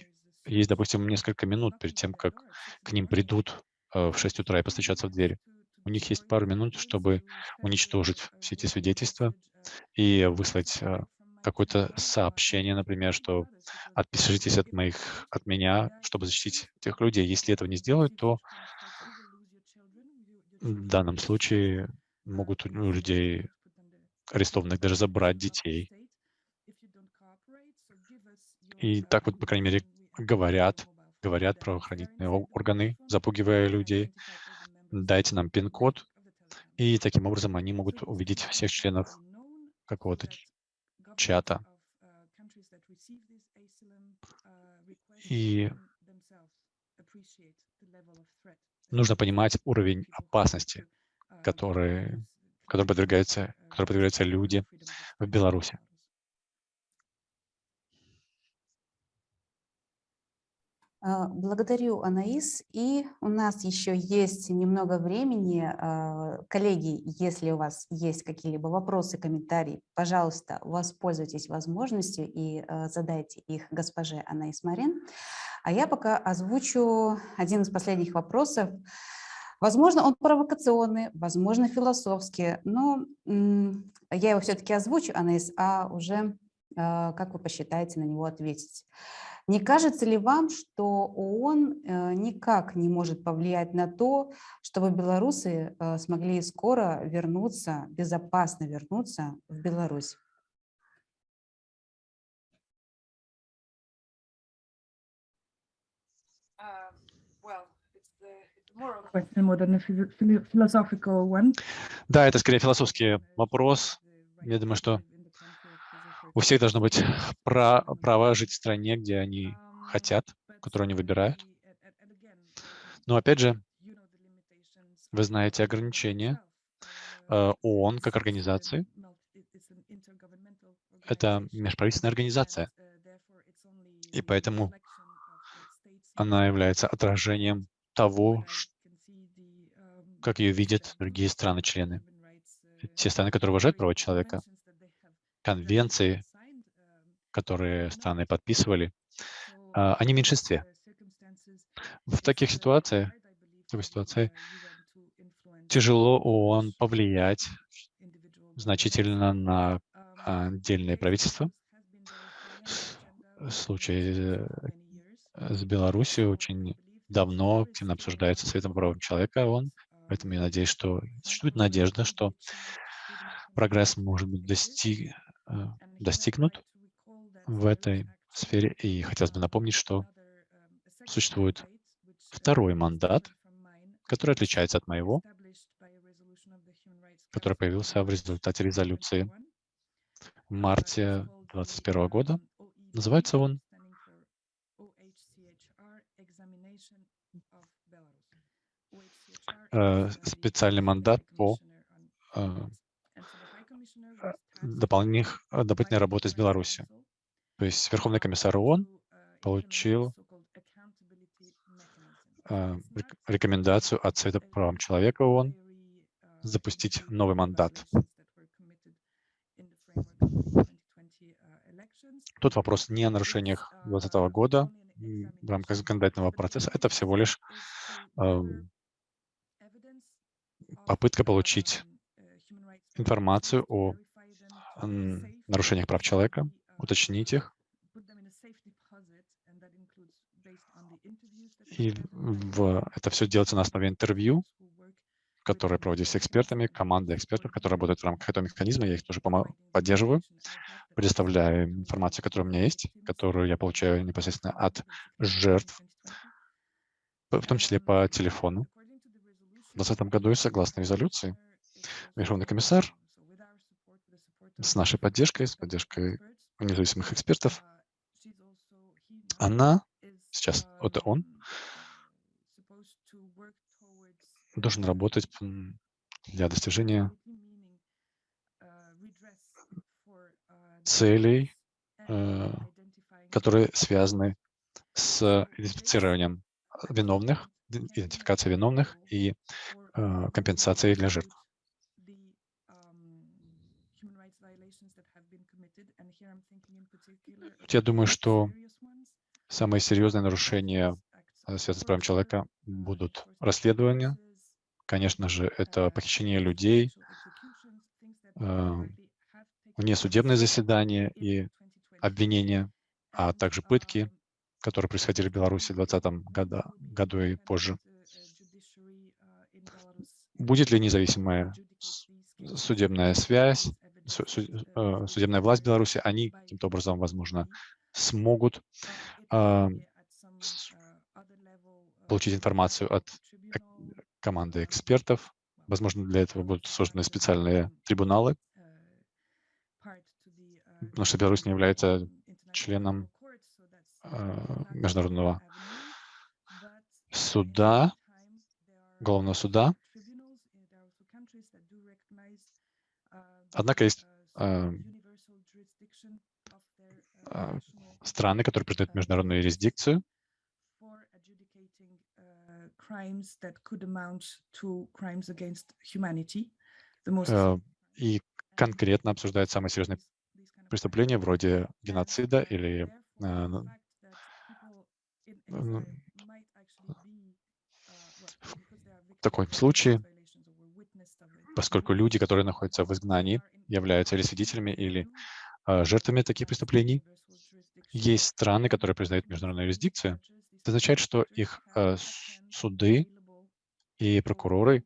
есть, допустим, несколько минут перед тем, как к ним придут э, в 6 утра и постучатся в дверь. У них есть пару минут, чтобы уничтожить все эти свидетельства и выслать э, какое-то сообщение, например, что отпишитесь от моих, от меня, чтобы защитить этих людей. Если этого не сделают, то в данном случае могут у людей арестованных даже забрать детей. И так вот, по крайней мере, говорят, говорят правоохранительные органы, запугивая людей. Дайте нам пин-код, и таким образом они могут увидеть всех членов какого-то чата. И нужно понимать уровень опасности, который, который, подвергаются, который подвергаются люди в Беларуси. Благодарю, Анаис. И у нас еще есть немного времени. А, коллеги, если у вас есть какие-либо вопросы, комментарии, пожалуйста, воспользуйтесь возможностью и а, задайте их госпоже Анаис Марин. А я пока озвучу один из последних вопросов. Возможно, он провокационный, возможно, философский, но я его все-таки озвучу, Анаис, а уже, как вы посчитаете, на него ответить. Не кажется ли вам, что ООН э, никак не может повлиять на то, чтобы белорусы э, смогли скоро вернуться, безопасно вернуться в Беларусь? Uh, да, это скорее философский вопрос. Я думаю, что у всех должно быть пра право жить в стране, где они хотят, которую они выбирают. Но опять же, вы знаете ограничения э, ООН как организации. Это межправительственная организация. И поэтому она является отражением того, как ее видят другие страны-члены. Те страны, которые уважают права человека, конвенции, которые страны подписывали, а, они в меньшинстве. В таких ситуациях, в такой ситуации тяжело ООН повлиять значительно на отдельные правительства. Случай с Беларусью очень давно активно обсуждается Советом по человека ООН, поэтому я надеюсь, что существует надежда, что прогресс может быть достиг, достигнут в этой сфере. И хотелось бы напомнить, что существует второй мандат, который отличается от моего, который появился в результате резолюции в марте 2021 года. Называется он э, специальный мандат по э, дополнительных, э, дополнительной работы с Беларусью. То есть Верховный комиссар ООН получил э, рекомендацию от Совета по правам человека ООН запустить новый мандат. Тут вопрос не о нарушениях 2020 года в рамках законодательного процесса, это всего лишь э, попытка получить информацию о нарушениях прав человека, уточнить их, И в, это все делается на основе интервью, которые проводились с экспертами, командой экспертов, которые работают в рамках этого механизма. Я их тоже поддерживаю, предоставляю информацию, которая у меня есть, которую я получаю непосредственно от жертв, в том числе по телефону. В 2020 году, согласно резолюции, Верховный комиссар с нашей поддержкой, с поддержкой независимых экспертов, она, сейчас это он, должен работать для достижения целей, э, которые связаны с идентифицированием виновных, идентификацией виновных и э, компенсацией для жертв. Я думаю, что самые серьезные нарушения, э, связанные с правом человека, будут расследования. Конечно же, это похищение людей, э, внесудебные заседания и обвинения, а также пытки, которые происходили в Беларуси в 2020 году, году и позже. Будет ли независимая судебная связь, э, судебная власть Беларуси, они каким-то образом, возможно, смогут а, получить информацию от команды экспертов. Возможно, для этого будут созданы специальные трибуналы, потому что Беларусь не является членом а, международного суда, главного суда. Однако есть а, страны, которые признают международную юрисдикцию, э, и конкретно обсуждают самые серьезные преступления вроде геноцида или э, ну, в таком случае, поскольку люди, которые находятся в изгнании, являются или свидетелями, или э, жертвами таких преступлений, есть страны, которые признают международную юрисдикцию, это означает, что их э, суды и прокуроры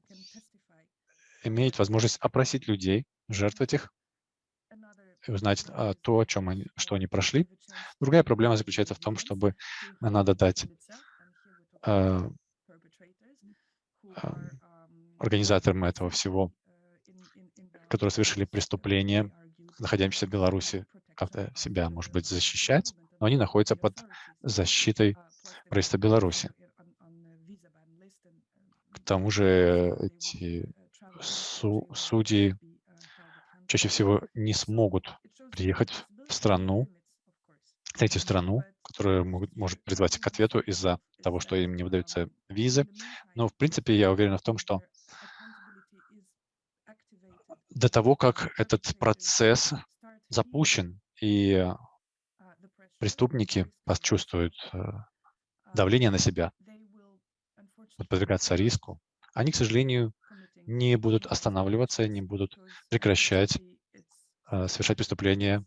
имеют возможность опросить людей, жертв этих, узнать а, то, о чем они, что они прошли. Другая проблема заключается в том, чтобы надо дать а, а, организаторам этого всего, которые совершили преступление, находящиеся в Беларуси, как-то себя, может быть, защищать, но они находятся под защитой правительства Беларуси. К тому же эти су судьи чаще всего не смогут приехать в страну, третью страну, которая могут, может призвать к ответу из-за того, что им не выдаются визы. Но, в принципе, я уверен в том, что до того, как этот процесс запущен и преступники почувствуют э, давление на себя, будут подвергаться риску, они, к сожалению, не будут останавливаться, не будут прекращать э, совершать преступления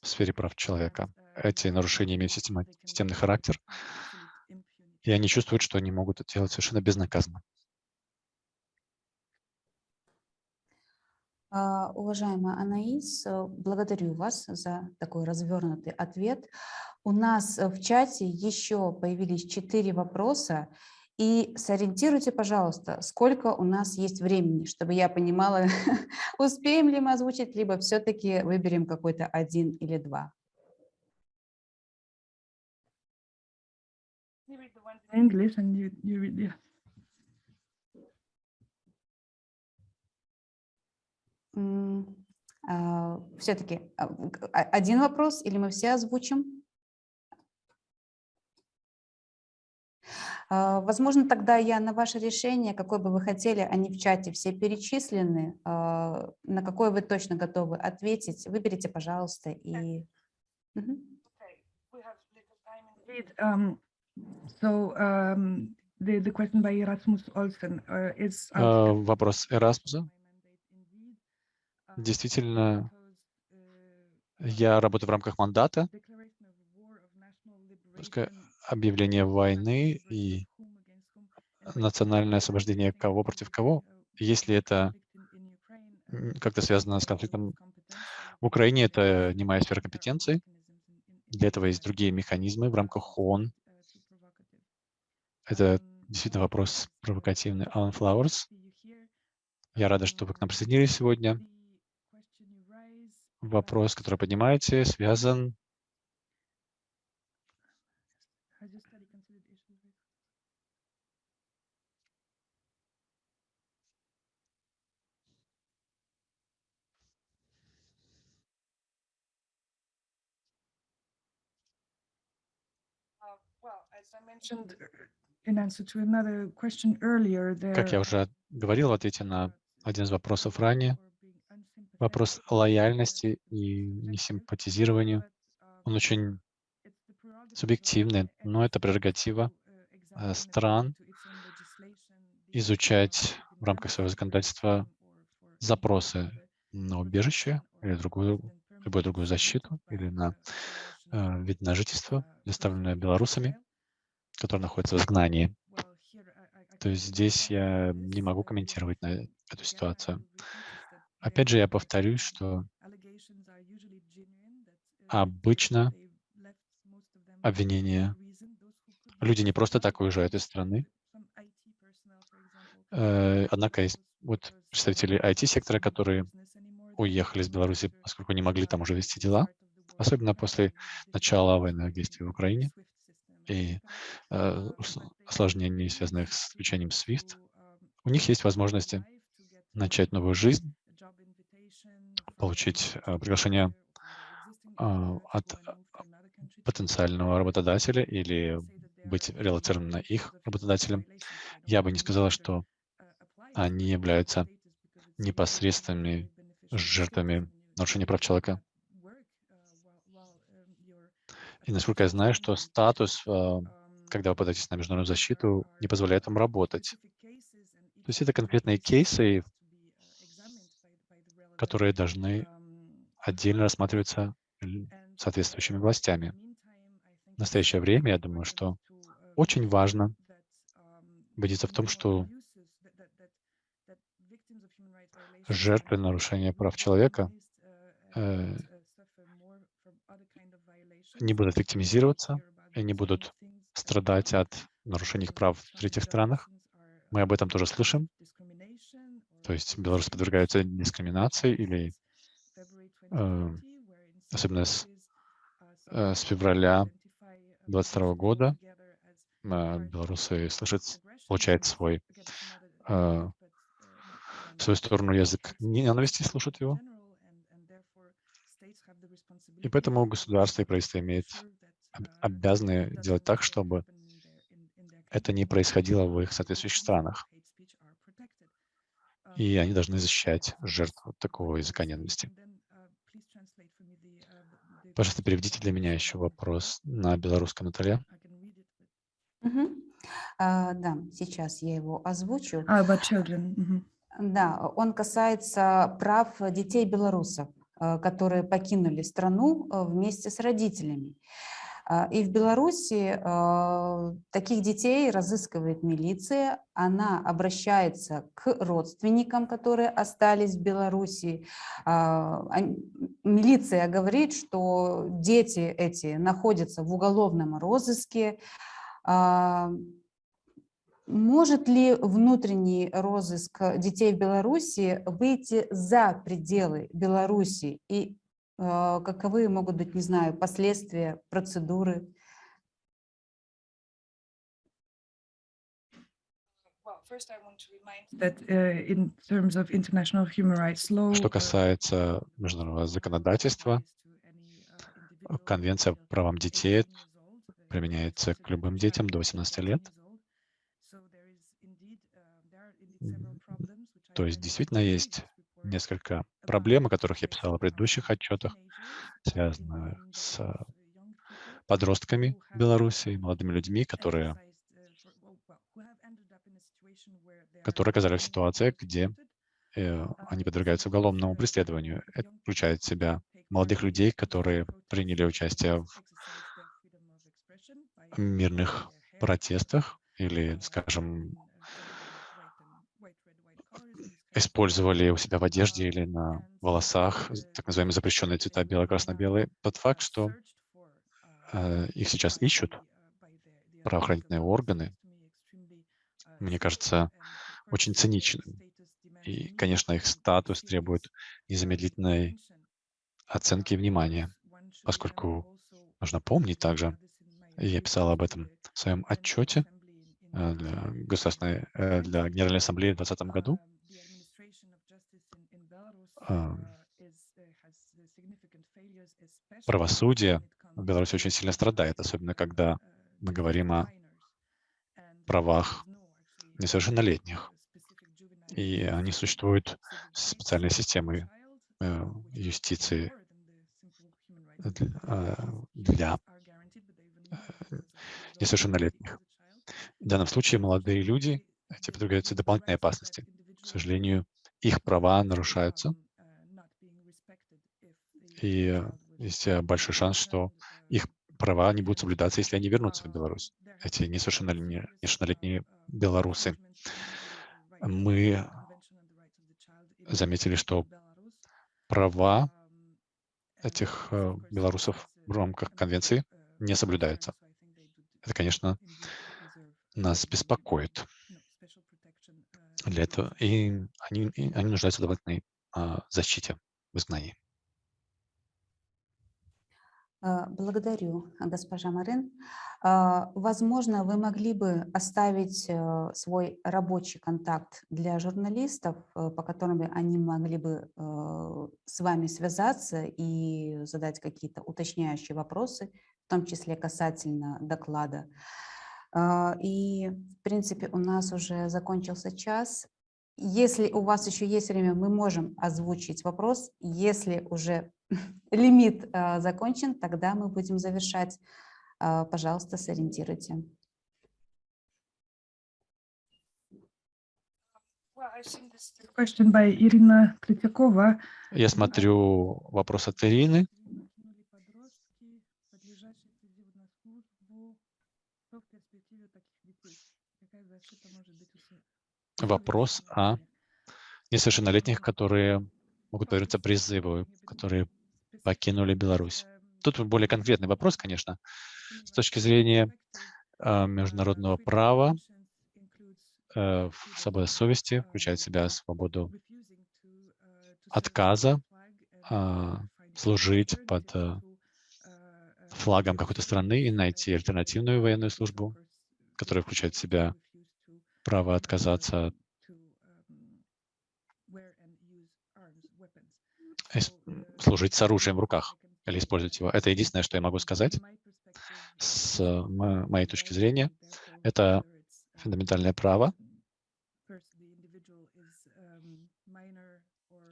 в сфере прав человека. Эти нарушения имеют системный характер, и они чувствуют, что они могут это делать совершенно безнаказанно. Уважаемая Анаис, э, благодарю вас за такой развернутый ответ. У нас э, в чате еще появились четыре вопроса. И сориентируйте, пожалуйста, сколько у нас есть времени, чтобы я понимала, успеем ли мы озвучить, либо все-таки выберем какой-то один или два. English and you, you read, yeah. Все-таки а, а, один вопрос или мы все озвучим? Возможно, тогда я на ваше решение, какое бы вы хотели, они в чате все перечислены, на какое вы точно готовы ответить, выберите, пожалуйста. И... Um, so, um, the, the question by Erasmus Olsen uh, is... Uh, вопрос Эрасмуса. Действительно, я работаю в рамках мандата. объявление войны и национальное освобождение кого против кого, если это как-то связано с конфликтом в Украине, это не моя сфера компетенции. Для этого есть другие механизмы в рамках ООН. Это действительно вопрос провокативный. Алан Флауэрс, я рада, что вы к нам присоединились сегодня. Вопрос, который поднимаете, связан Как я уже говорил в ответе на один из вопросов ранее, вопрос лояльности и несимпатизированию, он очень субъективный, но это прерогатива э, стран изучать в рамках своего законодательства запросы на убежище или другую, любую другую защиту или на э, вид на жительство, предоставленное белорусами который находится в изгнании. То есть здесь я не могу комментировать на эту ситуацию. Опять же, я повторюсь, что обычно обвинения. люди не просто так уезжают из страны. Э, однако есть вот представители IT-сектора, которые уехали из Беларуси, поскольку не могли там уже вести дела, особенно после начала военных действий в Украине. и э, осложнений, связанных с включением SWIFT, у них есть возможности начать новую жизнь, получить э, приглашение э, от потенциального работодателя или быть релацированным на их работодателем. Я бы не сказала, что они являются непосредственными жертвами нарушения прав человека. И насколько я знаю, что статус, а, когда вы подаетесь на международную защиту, не позволяет вам работать. То есть это конкретные кейсы, которые должны отдельно рассматриваться соответствующими властями. В настоящее время, я думаю, что очень важно убедиться в том, что жертвы нарушения прав человека э, не будут виктимизироваться и не будут страдать от нарушений их прав в третьих странах. Мы об этом тоже слышим. То есть белорусы подвергаются дискриминации или э, особенно с, э, с февраля 2022 года э, белорусы слышат, получают свой э, свою сторону язык ненависти, слушают его. И поэтому государство и правительство имеют обязаны делать так, чтобы это не происходило в их соответствующих странах. И они должны защищать жертв такого языка ненависти. Пожалуйста, переведите для меня еще вопрос на белорусском, Наталья. Угу. А, да, сейчас я его озвучу. А, about children. Угу. Да, он касается прав детей белорусов. Э, которые покинули страну э, вместе с родителями. А, и в Беларуси э, таких детей разыскивает милиция, она обращается к родственникам, которые остались в Беларуси. А, милиция говорит, что дети эти находятся в уголовном розыске, а, может ли внутренний розыск детей в Беларуси выйти за пределы Беларуси и каковы могут быть, не знаю, последствия, процедуры? Uh, Что uh, касается международного законодательства, Конвенция по правам детей применяется к любым детям до 18 лет. То есть действительно есть несколько проблем, о которых я писал в предыдущих отчетах, связанных с подростками Беларуси, молодыми людьми, которые, которые оказались в ситуации, где э, они подвергаются уголовному преследованию. Это включает в себя молодых людей, которые приняли участие в мирных протестах или, скажем, использовали у себя в одежде или на волосах так называемые запрещенные цвета бело-красно-белые. Тот факт, что э, их сейчас ищут, правоохранительные органы, мне кажется, очень циничным. И, конечно, их статус требует незамедлительной оценки и внимания, поскольку нужно помнить также, я писал об этом в своем отчете э, для, Государственной, э, для Генеральной Ассамблеи в 2020 году, правосудие в Беларуси очень сильно страдает, особенно когда мы говорим о правах несовершеннолетних. И они существуют специальной системой э, юстиции для э, несовершеннолетних. В данном случае молодые люди эти подвергаются дополнительной опасности. К сожалению, их права нарушаются, и есть э, большой шанс, что их права не будут соблюдаться, если они вернутся в Беларусь, эти несовершеннолетние белорусы. Мы заметили, что права этих э, белорусов в рамках конвенции не соблюдаются. Это, конечно, нас беспокоит. Для этого и они, и они нуждаются в дополнительной а, защите в изгнании. А, благодарю, госпожа Марин. А, возможно, вы могли бы оставить э, свой рабочий контакт для журналистов, э, по которым они могли бы э, с вами связаться и задать какие-то уточняющие вопросы, в том числе касательно доклада. И, в принципе, у нас уже закончился час. Если у вас еще есть время, мы можем озвучить вопрос. Если уже лимит а, закончен, тогда мы будем завершать. А, пожалуйста, сориентируйте. Я смотрю вопрос от Ирины. Вопрос о несовершеннолетних, которые могут повернуться призыву, которые покинули Беларусь. Тут более конкретный вопрос, конечно, с точки зрения э, международного права, э, свобода совести включает в себя свободу отказа э, служить под э, флагом какой-то страны и найти альтернативную военную службу, которая включает в себя право отказаться служить с оружием в руках или использовать его. Это единственное, что я могу сказать. С моей точки зрения, это фундаментальное право.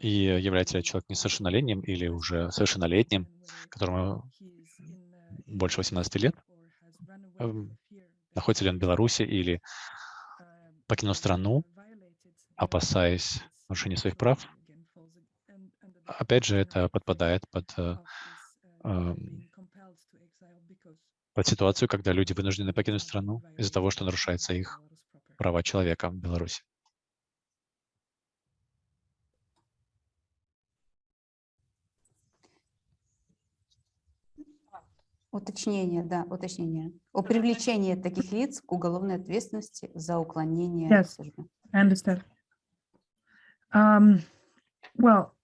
И является ли человек несовершеннолетним или уже совершеннолетним, которому больше 18 лет, эм, находится ли он в Беларуси или покинул страну, опасаясь нарушения своих прав, опять же, это подпадает под, э, под ситуацию, когда люди вынуждены покинуть страну из-за того, что нарушаются их права человека в Беларуси. Уточнение, да, уточнение. О привлечении таких лиц к уголовной ответственности за уклонение yes, службы. I understand. Um, well,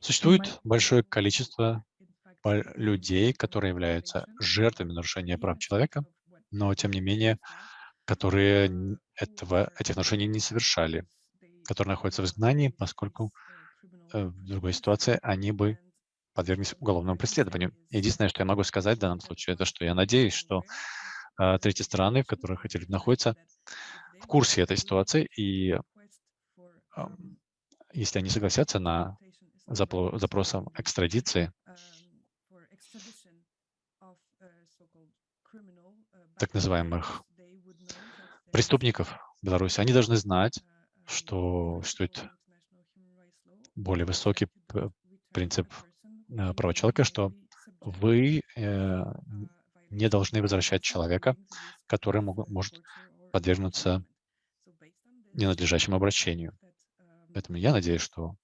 Существует большое количество людей, которые являются жертвами нарушения прав человека, но, тем не менее, которые этого, этих нарушений не совершали, которые находятся в изгнании, поскольку э, в другой ситуации они бы подверглись уголовному преследованию. Единственное, что я могу сказать в данном случае, это что я надеюсь, что э, третьи страны, в которых эти люди находятся, в курсе этой ситуации и э, если они согласятся на запросом экстрадиции, так называемых преступников Беларуси, они должны знать, что существует более высокий принцип э, права человека, что вы э, не должны возвращать человека, который может подвергнуться ненадлежащему обращению. Поэтому я надеюсь, что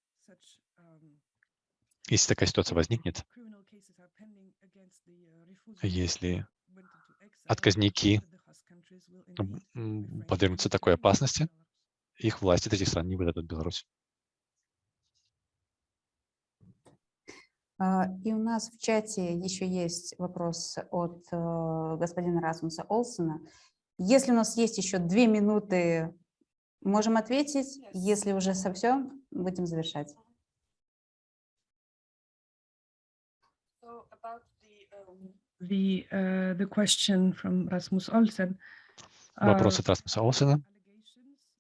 если такая ситуация возникнет, если отказники подвергнутся такой опасности, их власти этих стран не выдадут Беларусь. А, И у нас в чате еще есть вопрос от э, господина Расмуса Олсена. Если у нас есть еще две минуты, можем ответить. Если уже совсем, будем завершать. The, uh, the question from Rasmus Olsen. Вопрос uh, от Расмуса Олсена.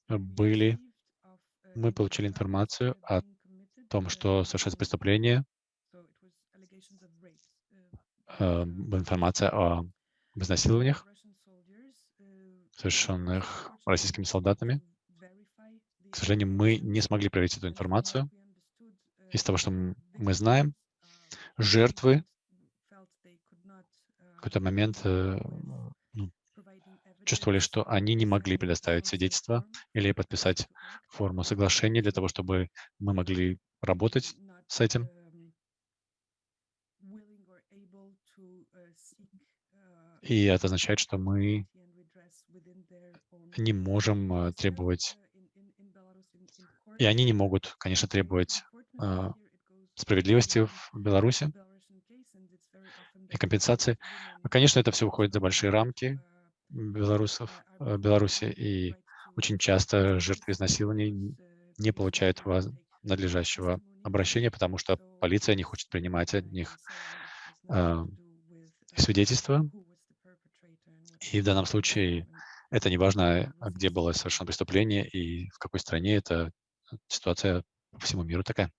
allegations были, uh, мы получили информацию о том, uh, что совершается преступление, so uh, э, uh, информация о изнасилованиях, uh, совершенных российскими солдатами. К сожалению, мы не смогли проверить эту информацию. Из того, что мы знаем, жертвы в какой-то момент э, ну, чувствовали, что они не могли предоставить свидетельство или подписать форму соглашения для того, чтобы мы могли работать с этим. И это означает, что мы не можем э, требовать, и они не могут, конечно, требовать а, справедливости в Беларуси и компенсации. women Конечно, это все выходит за большие рамки белорусов, э, Беларуси, и очень часто жертвы изнасилований не получают надлежащего обращения, потому что полиция не хочет принимать от них а, uh, свидетельства. И в данном случае это не важно, где было совершено преступление и в какой стране. Это ситуация по всему миру такая.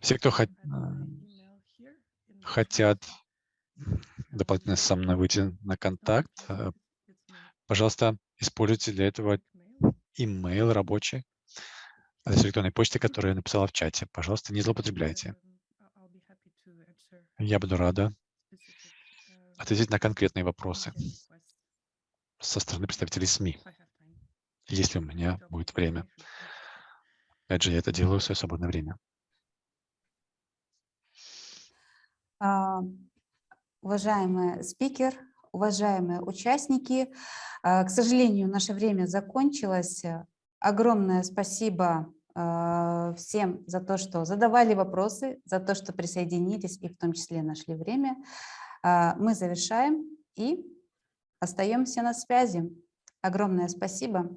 Все, кто хот- хотят дополнительно со мной выйти на контакт, э, пожалуйста, используйте для этого имейл рабочий, адрес электронной почты, который я написала в чате. Пожалуйста, не злоупотребляйте. Um, I- I'll be happy to answer Я буду рада ответить на конкретные вопросы со стороны представителей СМИ, если у меня будет время. Опять же, я это делаю в свое свободное время. Уважаемый спикер, уважаемые участники, а, к сожалению, наше время закончилось. Огромное спасибо всем за то, что задавали вопросы, за то, что присоединились и в том числе нашли время. А, Мы завершаем и остаемся на связи. Огромное спасибо.